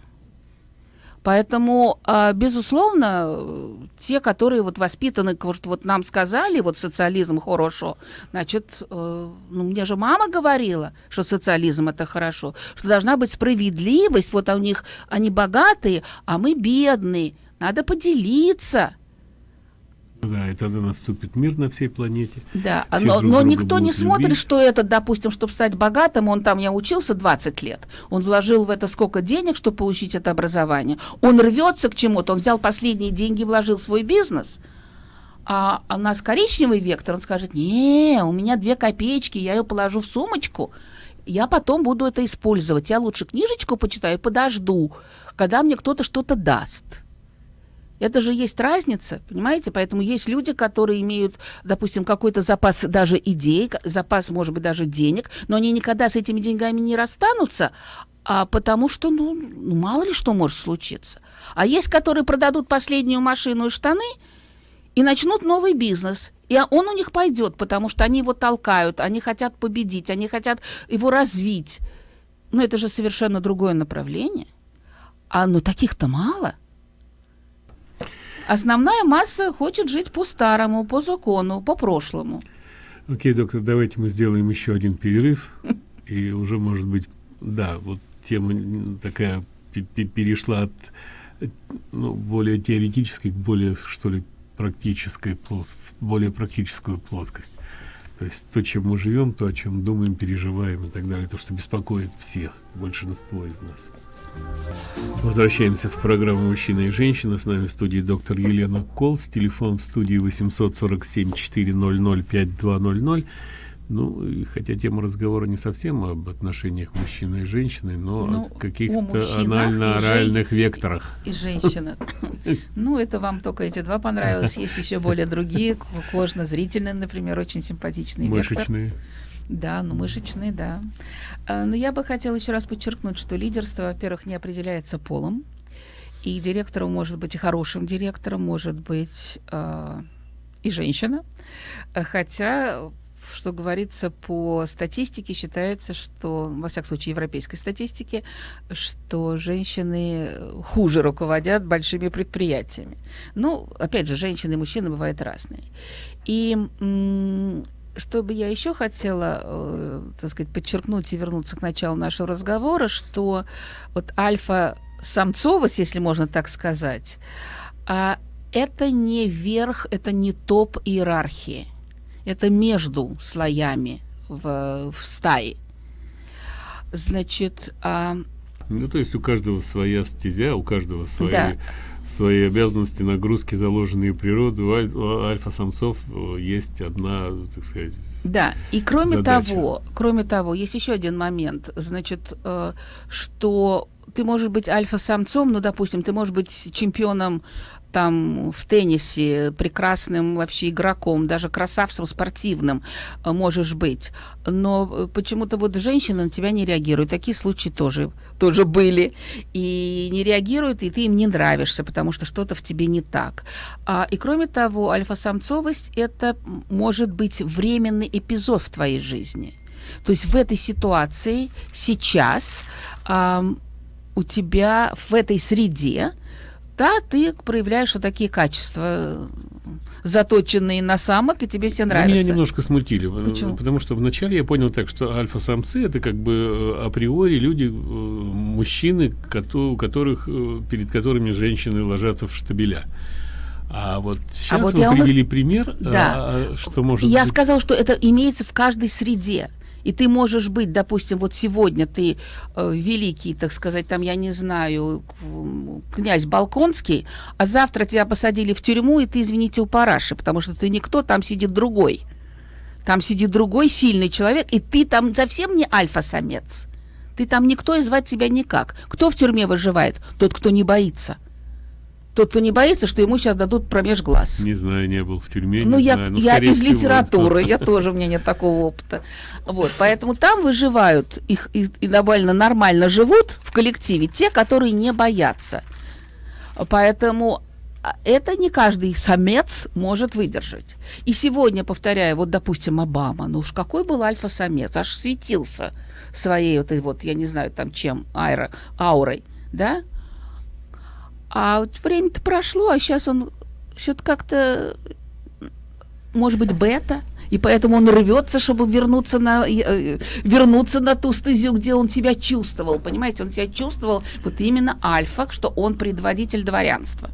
[SPEAKER 2] Поэтому, а, безусловно, те, которые вот воспитаны, вот, вот нам сказали, вот социализм хорошо, значит, э, ну, мне же мама говорила, что социализм это хорошо, что должна быть справедливость, вот у них они богатые, а мы бедные, надо поделиться.
[SPEAKER 1] Да, и тогда наступит мир на всей планете.
[SPEAKER 2] Да,
[SPEAKER 1] Все
[SPEAKER 2] но,
[SPEAKER 1] друг
[SPEAKER 2] но никто не
[SPEAKER 1] будут
[SPEAKER 2] смотрит,
[SPEAKER 1] любить.
[SPEAKER 2] что это, допустим, чтобы стать богатым, он там, я учился 20 лет, он вложил в это сколько денег, чтобы получить это образование, он рвется к чему-то, он взял последние деньги, вложил в свой бизнес, А у нас коричневый вектор, он скажет, не, у меня две копеечки, я ее положу в сумочку, я потом буду это использовать. Я лучше книжечку почитаю и подожду, когда мне кто-то что-то даст. Это же есть разница, понимаете? Поэтому есть люди, которые имеют, допустим, какой-то запас даже идей, запас, может быть, даже денег, но они никогда с этими деньгами не расстанутся, а потому что, ну, ну, мало ли что может случиться. А есть, которые продадут последнюю машину и штаны и начнут новый бизнес. И он у них пойдет, потому что они его толкают, они хотят победить, они хотят его развить. Но это же совершенно другое направление. А ну таких-то мало. Основная масса хочет жить по-старому, по закону, по прошлому.
[SPEAKER 1] Окей, доктор, давайте мы сделаем еще один перерыв. И уже, может быть, да, вот тема такая перешла от ну, более теоретической к более, что ли, практической, более практическую плоскость. То есть то, чем мы живем, то, о чем думаем, переживаем и так далее, то, что беспокоит всех, большинство из нас. Возвращаемся в программу «Мужчина и женщина». С нами в студии доктор Елена Колс. Телефон в студии 847 400 5200. Ну, и хотя тема разговора не совсем об отношениях мужчины и женщины, но ну, о каких-то анально-оральных векторах.
[SPEAKER 2] И женщина. Ну, это вам только эти два понравилось. Есть еще более другие, кожно-зрительные, например, очень симпатичные
[SPEAKER 1] Мышечные.
[SPEAKER 2] Да, ну мышечные, да. А, но я бы хотела еще раз подчеркнуть, что лидерство, во-первых, не определяется полом. И директором может быть и хорошим директором, может быть э, и женщина. Хотя что говорится по статистике, считается, что, во всяком случае, европейской статистике, что женщины хуже руководят большими предприятиями. Ну, опять же, женщины и мужчины бывают разные. И что бы я еще хотела, э, так сказать, подчеркнуть и вернуться к началу нашего разговора, что вот альфа-самцовость, если можно так сказать, а это не верх, это не топ иерархии это между слоями в, в стае. Значит, а...
[SPEAKER 1] ну то есть у каждого своя стезя, у каждого свои да. Свои обязанности, нагрузки, заложенные природой. У альфа-самцов э, есть одна, так сказать.
[SPEAKER 2] Да, и кроме задача. того, кроме того, есть еще один момент, значит, э, что ты можешь быть альфа-самцом, ну, допустим, ты можешь быть чемпионом там в теннисе прекрасным вообще игроком, даже красавцем спортивным э, можешь быть. Но э, почему-то вот женщины на тебя не реагируют. Такие случаи тоже, тоже были. И не реагируют, и ты им не нравишься, потому что что-то в тебе не так. А, и кроме того, альфа-самцовость – это может быть временный эпизод в твоей жизни. То есть в этой ситуации сейчас а, у тебя в этой среде да, ты проявляешь вот такие качества, заточенные на самок, и тебе все нравится.
[SPEAKER 1] Меня немножко смутили,
[SPEAKER 2] Почему?
[SPEAKER 1] потому что вначале я понял так, что альфа-самцы это как бы э, априори люди, э, мужчины, у которых, э, перед которыми женщины ложатся в штабеля. А вот сейчас а вот вы привели вам... пример,
[SPEAKER 2] да.
[SPEAKER 1] а, что может
[SPEAKER 2] Я
[SPEAKER 1] быть...
[SPEAKER 2] сказал, что это имеется в каждой среде. И ты можешь быть, допустим, вот сегодня ты э, великий, так сказать, там, я не знаю, князь Балконский, а завтра тебя посадили в тюрьму, и ты, извините, у параши, потому что ты никто, там сидит другой. Там сидит другой сильный человек, и ты там совсем не альфа-самец. Ты там никто, и звать тебя никак. Кто в тюрьме выживает? Тот, кто не боится. Тот, кто не боится, что ему сейчас дадут промеж глаз.
[SPEAKER 1] Не знаю, не был в тюрьме.
[SPEAKER 2] Ну, я,
[SPEAKER 1] знаю,
[SPEAKER 2] я из всего. литературы, я тоже, у меня нет такого опыта. Вот, поэтому там выживают их и, и довольно нормально живут в коллективе те, которые не боятся. Поэтому а, это не каждый самец может выдержать. И сегодня, повторяю, вот, допустим, Обама, ну уж какой был альфа-самец, аж светился своей вот, вот я не знаю, там чем, аэро, аурой, да? А вот время-то прошло, а сейчас он что-то как-то, может быть, бета, и поэтому он рвется, чтобы вернуться на, э, вернуться на ту стезю, где он себя чувствовал, понимаете, он себя чувствовал вот именно альфа, что он предводитель дворянства.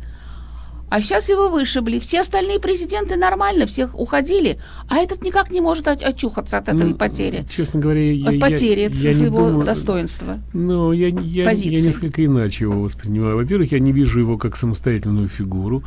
[SPEAKER 2] А сейчас его вышибли. Все остальные президенты нормально, всех уходили, а этот никак не может очухаться от этой ну, потери.
[SPEAKER 1] Честно говоря,
[SPEAKER 2] от
[SPEAKER 1] я,
[SPEAKER 2] потери
[SPEAKER 1] я,
[SPEAKER 2] я своего думаю, достоинства.
[SPEAKER 1] Ну, я, я, я несколько иначе его воспринимаю. Во-первых, я не вижу его как самостоятельную фигуру,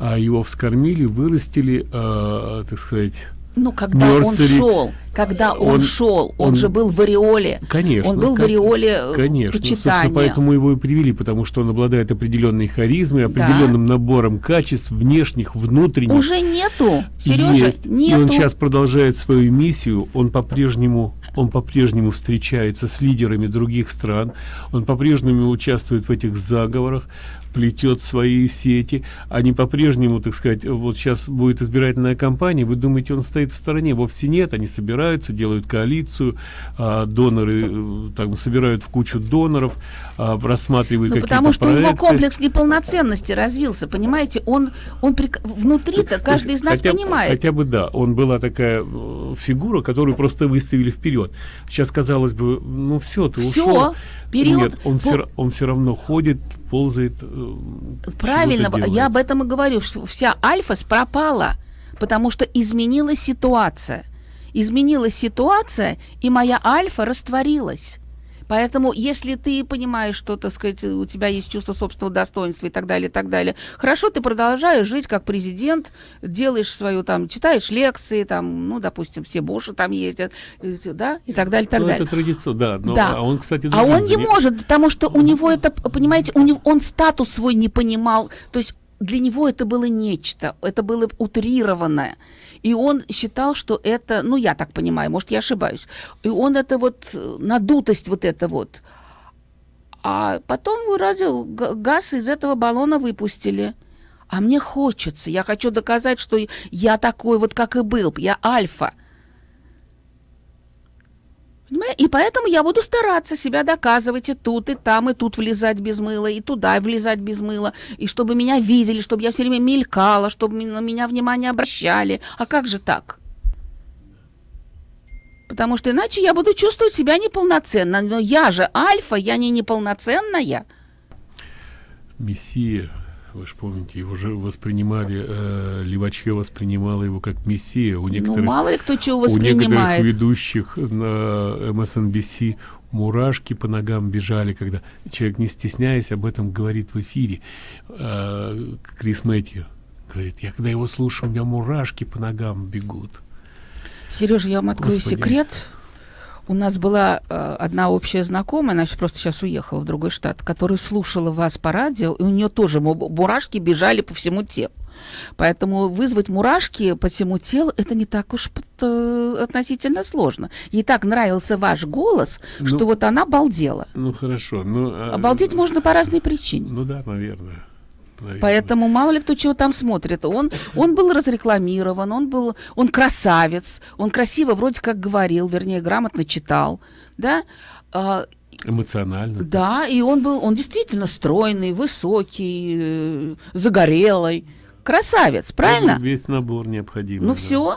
[SPEAKER 1] а его вскормили, вырастили, э, так сказать
[SPEAKER 2] ну, когда Nursery, он шел, когда он, он шел, он, он же был в ореоле.
[SPEAKER 1] Конечно.
[SPEAKER 2] Он был как, в ореоле э,
[SPEAKER 1] конечно, почитания. поэтому его и привели, потому что он обладает определенной харизмой, определенным да. набором качеств, внешних, внутренних.
[SPEAKER 2] Уже нету, Сережа, Есть.
[SPEAKER 1] нету. И он сейчас продолжает свою миссию, он по-прежнему он по-прежнему встречается с лидерами других стран, он по-прежнему участвует в этих заговорах, плетет свои сети, они по-прежнему, так сказать, вот сейчас будет избирательная кампания, вы думаете, он стоит в стороне? Вовсе нет, они собираются, делают коалицию, а, доноры э, там собирают в кучу доноров, а, рассматривают ну,
[SPEAKER 2] потому что проекты. у него комплекс неполноценности развился, понимаете, он, он при... внутри-то каждый из нас
[SPEAKER 1] хотя,
[SPEAKER 2] понимает.
[SPEAKER 1] Хотя бы да, он была такая э, фигура, которую просто выставили вперед. Сейчас казалось бы, ну все, ты все, ушел.
[SPEAKER 2] Период...
[SPEAKER 1] Нет, он, Пол... все, он все равно ходит, ползает. Э,
[SPEAKER 2] Правильно, я об этом и говорю, что вся альфа пропала, потому что изменилась ситуация. Изменилась ситуация, и моя альфа растворилась. Поэтому, если ты понимаешь, что, так сказать, у тебя есть чувство собственного достоинства и так далее, и так далее, хорошо, ты продолжаешь жить как президент, делаешь свою там, читаешь лекции, там, ну, допустим, все Боши там ездят, да, и так далее, и так
[SPEAKER 1] ну,
[SPEAKER 2] далее.
[SPEAKER 1] это традиция, да.
[SPEAKER 2] Но, да. А он, кстати, а он не может, потому что у него это, понимаете, у него, он статус свой не понимал, то есть для него это было нечто, это было утрированное. И он считал, что это, ну, я так понимаю, может, я ошибаюсь, и он это вот, надутость вот это вот. А потом вроде газ из этого баллона выпустили. А мне хочется, я хочу доказать, что я такой вот, как и был, я альфа. И поэтому я буду стараться себя доказывать и тут, и там, и тут влезать без мыла, и туда влезать без мыла, и чтобы меня видели, чтобы я все время мелькала, чтобы на меня внимание обращали. А как же так? Потому что иначе я буду чувствовать себя неполноценно. Но я же альфа, я не неполноценная.
[SPEAKER 1] Мессия вы же помните, его же воспринимали, э, Леваче воспринимала его как мессия. У ну, некоторых,
[SPEAKER 2] ну, мало ли кто чего воспринимает.
[SPEAKER 1] У некоторых ведущих на MSNBC мурашки по ногам бежали, когда человек, не стесняясь, об этом говорит в эфире. Э, Крис Мэтью говорит, я когда его слушаю, у меня мурашки по ногам бегут.
[SPEAKER 2] Сережа, я вам открою Господи. секрет. У нас была э, одна общая знакомая, она просто сейчас уехала в другой штат, которая слушала вас по радио, и у нее тоже мурашки бежали по всему телу. Поэтому вызвать мурашки по всему телу это не так уж э, относительно сложно. Ей так нравился ваш голос, ну, что вот она балдела.
[SPEAKER 1] Ну хорошо. Ну,
[SPEAKER 2] а... Обалдеть можно по разной причине.
[SPEAKER 1] Ну да, наверное.
[SPEAKER 2] Наверное. Поэтому мало ли кто чего там смотрит. Он, он был разрекламирован, он был, он красавец, он красиво вроде как говорил, вернее, грамотно читал, да.
[SPEAKER 1] А, Эмоционально.
[SPEAKER 2] Да, и он был, он действительно стройный, высокий, э, загорелый, красавец, правильно?
[SPEAKER 1] Весь набор необходимый.
[SPEAKER 2] Ну да. все.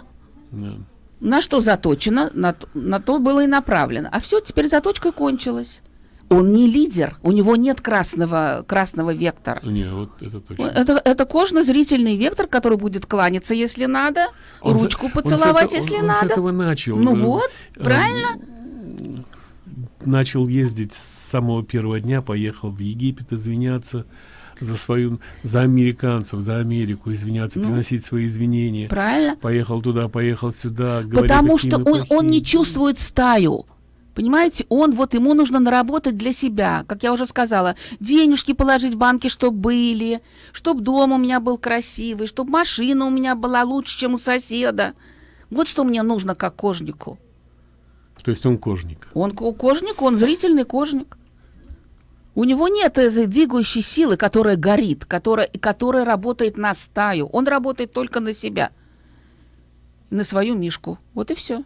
[SPEAKER 2] Да. На что заточено, на, на то было и направлено. А все, теперь заточка кончилась он не лидер, у него нет красного, красного вектора.
[SPEAKER 1] Не, вот это точно.
[SPEAKER 2] Это, это кожно-зрительный вектор, который будет кланяться, если надо, он ручку за, поцеловать,
[SPEAKER 1] он
[SPEAKER 2] если
[SPEAKER 1] он,
[SPEAKER 2] надо.
[SPEAKER 1] Он с этого начал.
[SPEAKER 2] Ну вот, э, правильно.
[SPEAKER 1] Начал ездить с самого первого дня, поехал в Египет извиняться за свою, за американцев, за Америку извиняться, ну, приносить свои извинения.
[SPEAKER 2] Правильно.
[SPEAKER 1] Поехал туда, поехал сюда.
[SPEAKER 2] Потому что он, он не чувствует стаю. Понимаете, он вот ему нужно наработать для себя, как я уже сказала, денежки положить в банки, чтобы были, чтобы дом у меня был красивый, чтобы машина у меня была лучше, чем у соседа. Вот что мне нужно как кожнику.
[SPEAKER 1] То есть он кожник?
[SPEAKER 2] Он кожник, он зрительный кожник. У него нет этой двигающей силы, которая горит, которая, которая работает на стаю. Он работает только на себя, на свою мишку. Вот и все.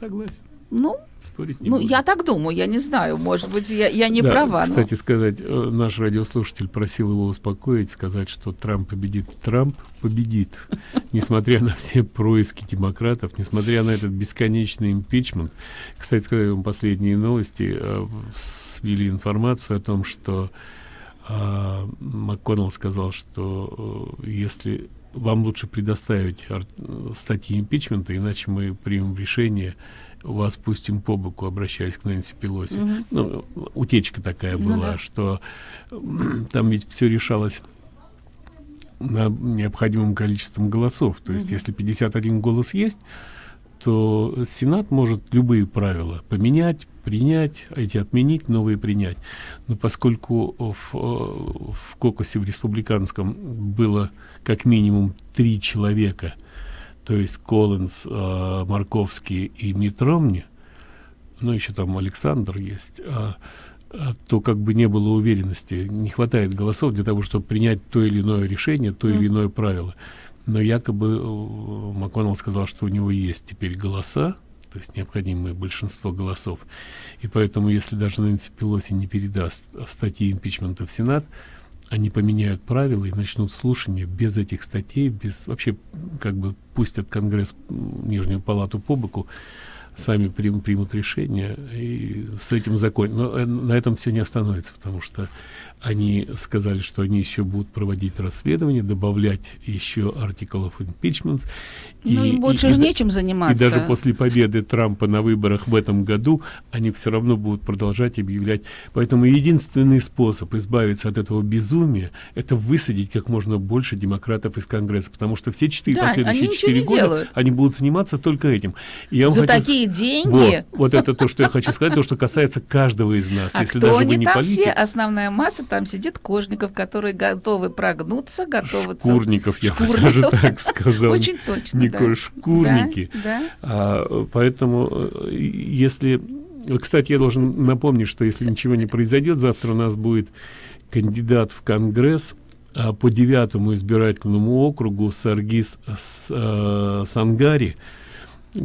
[SPEAKER 1] Согласен.
[SPEAKER 2] Ну, Спорить не ну, я так думаю, я не знаю, может быть, я, я не
[SPEAKER 1] да,
[SPEAKER 2] права.
[SPEAKER 1] Кстати но... сказать, э, наш радиослушатель просил его успокоить, сказать, что Трамп победит. Трамп победит, несмотря на все происки демократов, несмотря на этот бесконечный импичмент. Кстати сказать, вам последние новости э, свели информацию о том, что а МакКоннелл сказал, что э, если вам лучше предоставить статьи импичмента, иначе мы примем решение, вас пустим по боку, обращаясь к Нэнси Пелоси. Mm -hmm. Ну, утечка такая ну, была, да. что там ведь все решалось на необходимым количеством голосов. То есть, mm -hmm. если 51 голос есть, то Сенат может любые правила поменять, принять, эти отменить, новые принять. Но поскольку в, в кокосе в республиканском было как минимум три человека, то есть Коллинз, э, Марковский и Митромни, ну еще там Александр есть, а, а, то как бы не было уверенности, не хватает голосов для того, чтобы принять то или иное решение, то mm. или иное правило. Но якобы э, МакКоннелл сказал, что у него есть теперь голоса, то есть необходимое большинство голосов. И поэтому, если даже Нэнси Пелоси не передаст статьи импичмента в Сенат, они поменяют правила и начнут слушание без этих статей, без вообще как бы пустят Конгресс Нижнюю палату по боку, сами прим, примут решение и с этим закончат. Но э, на этом все не остановится, потому что они сказали, что они еще будут проводить расследование, добавлять еще of impeachment.
[SPEAKER 2] Ну, и, им больше и, же и, нечем заниматься.
[SPEAKER 1] И даже после победы Трампа на выборах в этом году они все равно будут продолжать объявлять. Поэтому единственный способ избавиться от этого безумия – это высадить как можно больше демократов из Конгресса, потому что все четыре да, последующие четыре года делают. они будут заниматься только этим.
[SPEAKER 2] И я За хочу... такие деньги?
[SPEAKER 1] Вот, вот это то, что я хочу сказать, то, что касается каждого из нас.
[SPEAKER 2] А Если кто даже не там политик, все? Основная масса там сидит Кожников, которые готовы прогнуться, готовы...
[SPEAKER 1] Шкурников, я бы даже так сказал.
[SPEAKER 2] Очень точно,
[SPEAKER 1] Николай, шкурники. Да, а, поэтому, э, если... Кстати, я должен напомнить, что если ничего не произойдет, завтра у нас будет кандидат в Конгресс а, по девятому избирательному округу Саргис а, Сангари,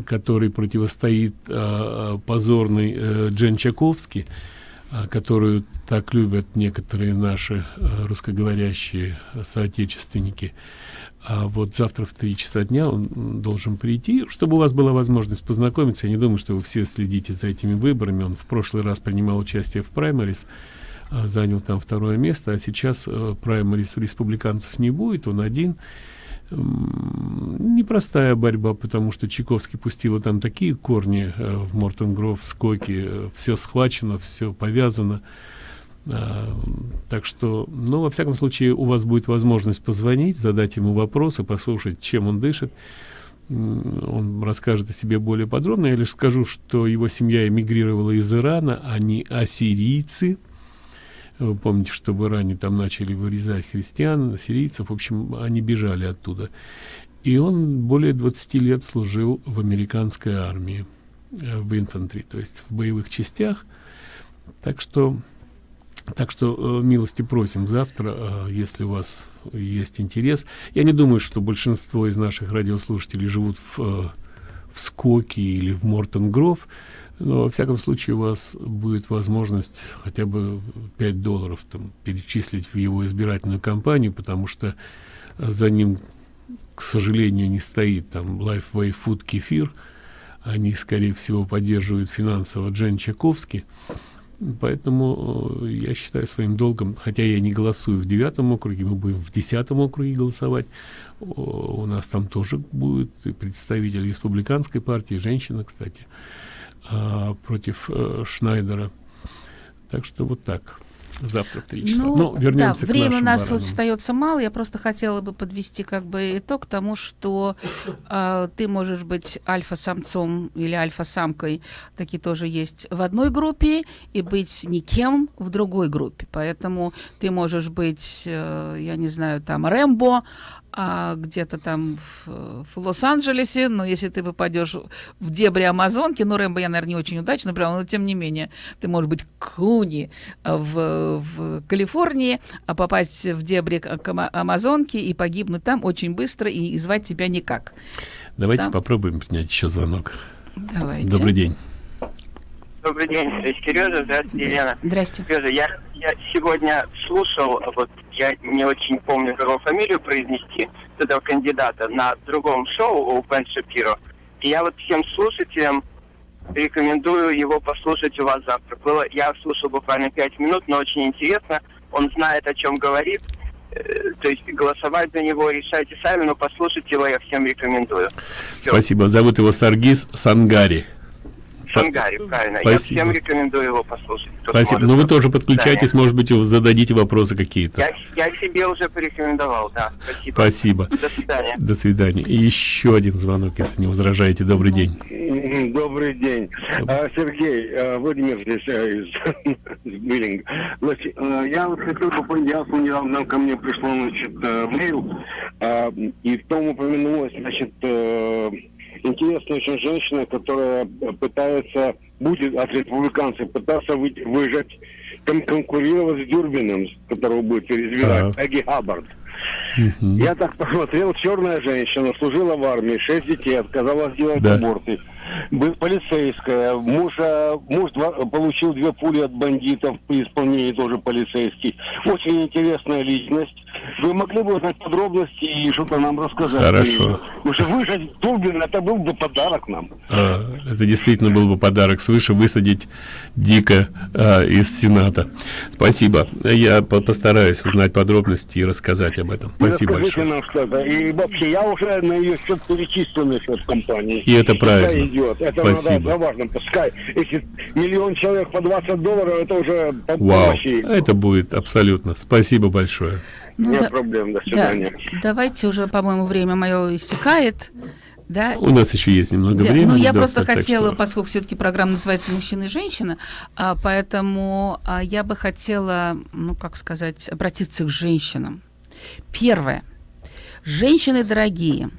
[SPEAKER 1] который противостоит а, а, Джен Чаковский. А, которую так любят некоторые наши а, русскоговорящие соотечественники. А вот завтра в три часа дня он должен прийти, чтобы у вас была возможность познакомиться. Я не думаю, что вы все следите за этими выборами. Он в прошлый раз принимал участие в праймарис, занял там второе место, а сейчас э, праймарис у республиканцев не будет, он один непростая борьба, потому что Чайковский пустила там такие корни э, в Мортенгров, в Скоке, э, все схвачено, все повязано. А, так что, ну, во всяком случае, у вас будет возможность позвонить, задать ему вопросы, послушать, чем он дышит. Он расскажет о себе более подробно. Я лишь скажу, что его семья эмигрировала из Ирана, они ассирийцы, вы помните, что в Иране там начали вырезать христиан, сирийцев, в общем, они бежали оттуда. И он более 20 лет служил в американской армии, э, в инфантри, то есть в боевых частях. Так что, так что э, милости просим завтра, э, если у вас есть интерес. Я не думаю, что большинство из наших радиослушателей живут в, в Скоке или в Мортон-Гров. Но, во всяком случае, у вас будет возможность хотя бы 5 долларов там, перечислить в его избирательную кампанию, потому что за ним, к сожалению, не стоит там Lifeway Food Кефир. Они, скорее всего, поддерживают финансово Джен Чаковский. Поэтому э, я считаю своим долгом, хотя я не голосую в девятом округе, мы будем в десятом округе голосовать. У нас там тоже будет представитель республиканской партии, женщина, кстати а, против э, Шнайдера. Так что вот так. Завтра в три часа.
[SPEAKER 2] Ну, ну вернемся да, к время у нас баранам. остается мало. Я просто хотела бы подвести как бы итог тому, что э, ты можешь быть альфа-самцом или альфа-самкой, такие тоже есть в одной группе, и быть никем в другой группе. Поэтому ты можешь быть, э, я не знаю, там Рэмбо, а где-то там в, в Лос-Анджелесе, но если ты попадешь в дебри Амазонки, ну, Рэмбо я, наверное, не очень удачно прям, но тем не менее, ты можешь быть Клуни в, в Калифорнии, а попасть в дебри Амазонки и погибнуть там очень быстро и, и звать тебя никак.
[SPEAKER 1] Давайте да? попробуем принять еще звонок.
[SPEAKER 2] Давайте.
[SPEAKER 1] Добрый день.
[SPEAKER 5] Добрый день, Сережа, здравствуйте, Елена.
[SPEAKER 2] Здрасте.
[SPEAKER 5] Сережа, я, я сегодня слушал, вот я не очень помню, как его фамилию произнести, этого кандидата на другом шоу у Бен Шапиро. И я вот всем слушателям рекомендую его послушать у вас завтра. Было, я слушал буквально пять минут, но очень интересно. он знает, о чем говорит. Э, то есть голосовать за него решайте сами, но послушать его я всем рекомендую.
[SPEAKER 1] Все. Спасибо. Зовут его Саргис Сангари.
[SPEAKER 5] Шангари, правильно. Спасибо. Я всем рекомендую его послушать.
[SPEAKER 1] Спасибо. Но ну, вы тоже подключайтесь, да, может быть, зададите вопросы какие-то.
[SPEAKER 5] Я, я себе уже порекомендовал, да. Спасибо.
[SPEAKER 1] Спасибо.
[SPEAKER 5] До свидания.
[SPEAKER 1] До свидания. И еще один звонок, если не возражаете. Добрый день.
[SPEAKER 6] Добрый день. А, Сергей, а, Владимир здесь а, из Биллинг. Значит, я вот хотел бы понять, недавно ко мне пришло, значит, мейл, и в том упомянулось, значит, интересная очень женщина, которая пытается, будет от республиканцев пытаться вы, выжать, кон конкурировать с Дюрбином, которого будет переизбирать, Эгги Хаббард. Угу. Я так посмотрел, черная женщина, служила в армии, шесть детей, отказалась делать да. аборты был полицейская. Муж, а, муж два, получил две пули от бандитов при исполнении тоже полицейский. Очень интересная личность. Вы могли бы узнать подробности и что-то нам рассказать?
[SPEAKER 1] Хорошо.
[SPEAKER 6] Уже выжать Турбин, это был бы подарок нам.
[SPEAKER 1] А, это действительно был бы подарок свыше высадить Дика а, из Сената. Спасибо. Я постараюсь узнать подробности и рассказать об этом. Спасибо большое.
[SPEAKER 6] нам что-то. И вообще, я уже на ее счет перечислен на счет компании.
[SPEAKER 1] И это правильно
[SPEAKER 6] идет. Это Спасибо. надо важно. Пускай, если миллион человек по 20 долларов, это уже
[SPEAKER 1] по Вау. помощи. Это будет абсолютно. Спасибо большое.
[SPEAKER 6] Ну, Нет да, проблем. До свидания.
[SPEAKER 2] Да, давайте уже, по-моему, время мое истекает. Да.
[SPEAKER 1] У нас еще есть немного да. времени.
[SPEAKER 2] Ну, я просто хотела, что... поскольку все-таки программа называется «Мужчина и женщина», а, поэтому а, я бы хотела, ну, как сказать, обратиться к женщинам. Первое. Женщины дорогие,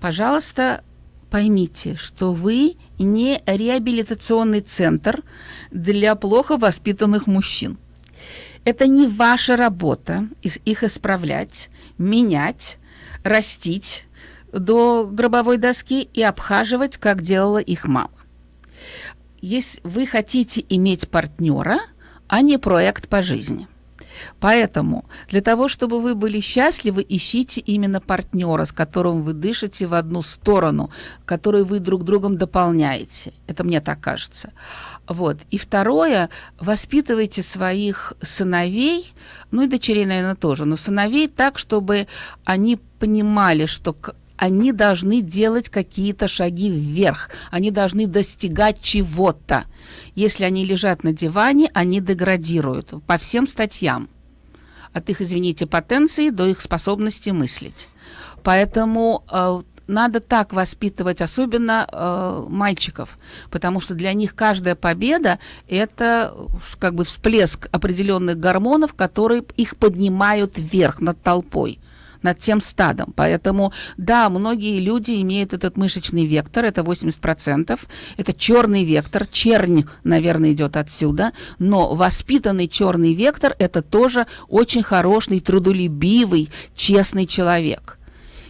[SPEAKER 2] пожалуйста, Поймите, что вы не реабилитационный центр для плохо воспитанных мужчин. Это не ваша работа их исправлять, менять, растить до гробовой доски и обхаживать, как делала их мама. Если вы хотите иметь партнера, а не проект по жизни – Поэтому для того, чтобы вы были счастливы, ищите именно партнера, с которым вы дышите в одну сторону, который вы друг другом дополняете. Это мне так кажется. Вот. И второе, воспитывайте своих сыновей, ну и дочерей, наверное, тоже, но сыновей так, чтобы они понимали, что они должны делать какие-то шаги вверх, они должны достигать чего-то. Если они лежат на диване, они деградируют по всем статьям. От их, извините, потенции до их способности мыслить. Поэтому э, надо так воспитывать, особенно э, мальчиков, потому что для них каждая победа – это как бы всплеск определенных гормонов, которые их поднимают вверх над толпой над тем стадом. Поэтому, да, многие люди имеют этот мышечный вектор, это 80%, это черный вектор, чернь, наверное, идет отсюда, но воспитанный черный вектор – это тоже очень хороший, трудолюбивый, честный человек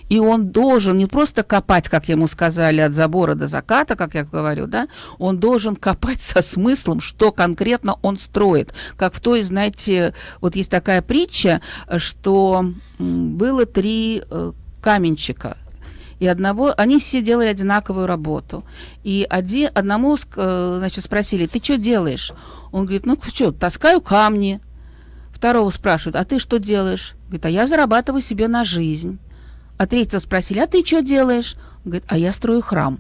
[SPEAKER 2] и он должен не просто копать, как ему сказали, от забора до заката, как я говорю, да, он должен копать со смыслом, что конкретно он строит. Как в той, знаете, вот есть такая притча, что было три э, каменщика, и одного, они все делали одинаковую работу. И один, одному, э, значит, спросили, ты что делаешь? Он говорит, ну что, таскаю камни. Второго спрашивают, а ты что делаешь? Говорит, а я зарабатываю себе на жизнь. А третьего спросили, а ты что делаешь? Он говорит, а я строю храм.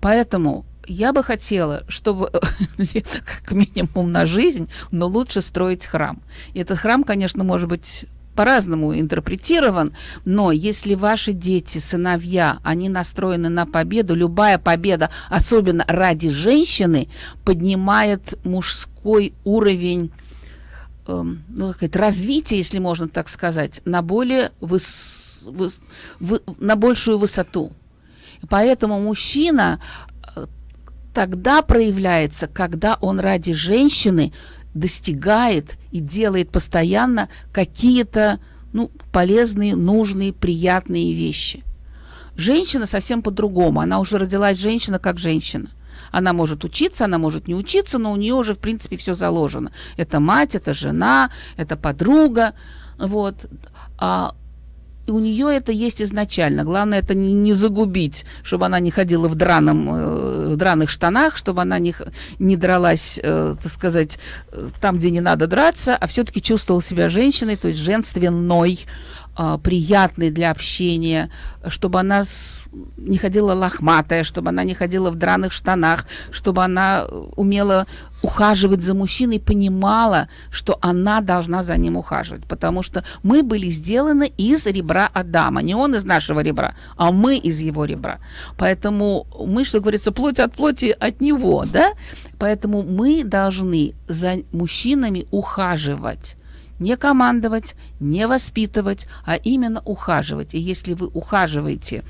[SPEAKER 2] Поэтому я бы хотела, чтобы как минимум на жизнь, но лучше строить храм. И этот храм, конечно, может быть по-разному интерпретирован, но если ваши дети, сыновья, они настроены на победу, любая победа, особенно ради женщины, поднимает мужской уровень ну, сказать, развитие, если можно так сказать, на более выс, выс, вы, на большую высоту. Поэтому мужчина э, тогда проявляется, когда он ради женщины достигает и делает постоянно какие-то ну, полезные, нужные, приятные вещи. Женщина совсем по-другому. Она уже родилась женщина как женщина. Она может учиться, она может не учиться, но у нее уже, в принципе, все заложено. Это мать, это жена, это подруга. Вот. А у нее это есть изначально. Главное это не, не загубить, чтобы она не ходила в драном, э, в драных штанах, чтобы она не, не дралась, э, так сказать, э, там, где не надо драться, а все-таки чувствовала себя женщиной, то есть женственной, приятной для общения, чтобы она не ходила лохматая, чтобы она не ходила в драных штанах, чтобы она э, умела ухаживать за мужчиной, понимала, что она должна за ним ухаживать, потому что мы были сделаны из ребра Адама, не он из нашего ребра, а мы из его ребра. Поэтому мы, что говорится, плоть от плоти от него, да? Поэтому мы должны за мужчинами ухаживать не командовать, не воспитывать, а именно ухаживать. И если вы ухаживаете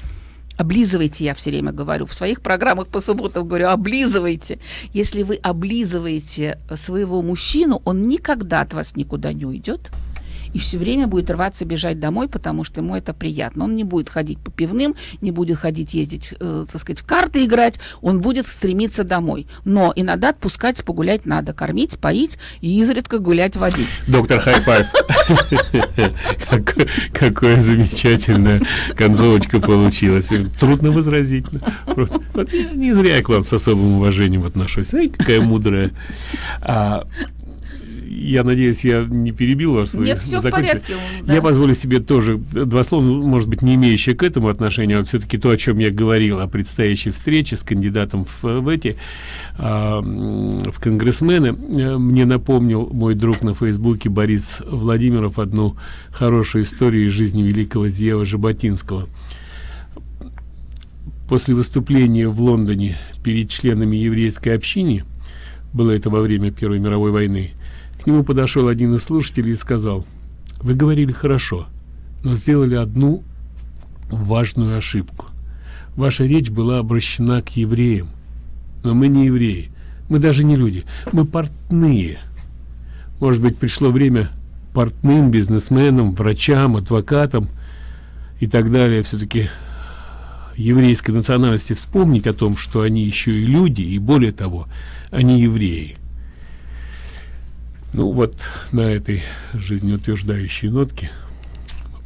[SPEAKER 2] облизывайте, я все время говорю, в своих программах по субботам говорю, облизывайте. Если вы облизываете своего мужчину, он никогда от вас никуда не уйдет и все время будет рваться бежать домой, потому что ему это приятно. Он не будет ходить по пивным, не будет ходить ездить, э, так сказать, в карты играть, он будет стремиться домой. Но иногда отпускать погулять надо, кормить, поить и изредка гулять, водить.
[SPEAKER 1] Доктор Хайфайв. Какое замечательная концовочка получилась. Трудно возразить. Не зря я к вам с особым уважением отношусь. Ай, какая мудрая. А, я надеюсь, я не перебил вас.
[SPEAKER 2] Нет, все в порядке.
[SPEAKER 1] Да. Я позволю себе тоже два слова, ну, может быть, не имеющие к этому отношения, а все-таки то, о чем я говорил, о предстоящей встрече с кандидатом в, в эти, а, в конгрессмены. Мне напомнил мой друг на Фейсбуке Борис Владимиров одну хорошую историю из жизни великого Зева Жаботинского. После выступления в Лондоне перед членами еврейской общины, было это во время Первой мировой войны, к нему подошел один из слушателей и сказал, вы говорили хорошо, но сделали одну важную ошибку. Ваша речь была обращена к евреям, но мы не евреи, мы даже не люди, мы портные. Может быть, пришло время портным, бизнесменам, врачам, адвокатам и так далее все-таки еврейской национальности вспомнить о том, что они еще и люди, и более того, они евреи. Ну вот на этой жизнеутверждающей нотке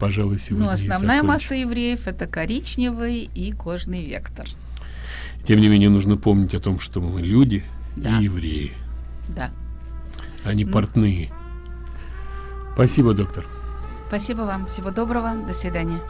[SPEAKER 1] пожалуй, сегодня
[SPEAKER 2] Ну, основная масса евреев это коричневый и кожный вектор.
[SPEAKER 1] Тем не менее, нужно помнить о том, что мы люди да. и евреи.
[SPEAKER 2] Да.
[SPEAKER 1] Они ну. портные. Спасибо, доктор.
[SPEAKER 2] Спасибо вам. Всего доброго. До свидания.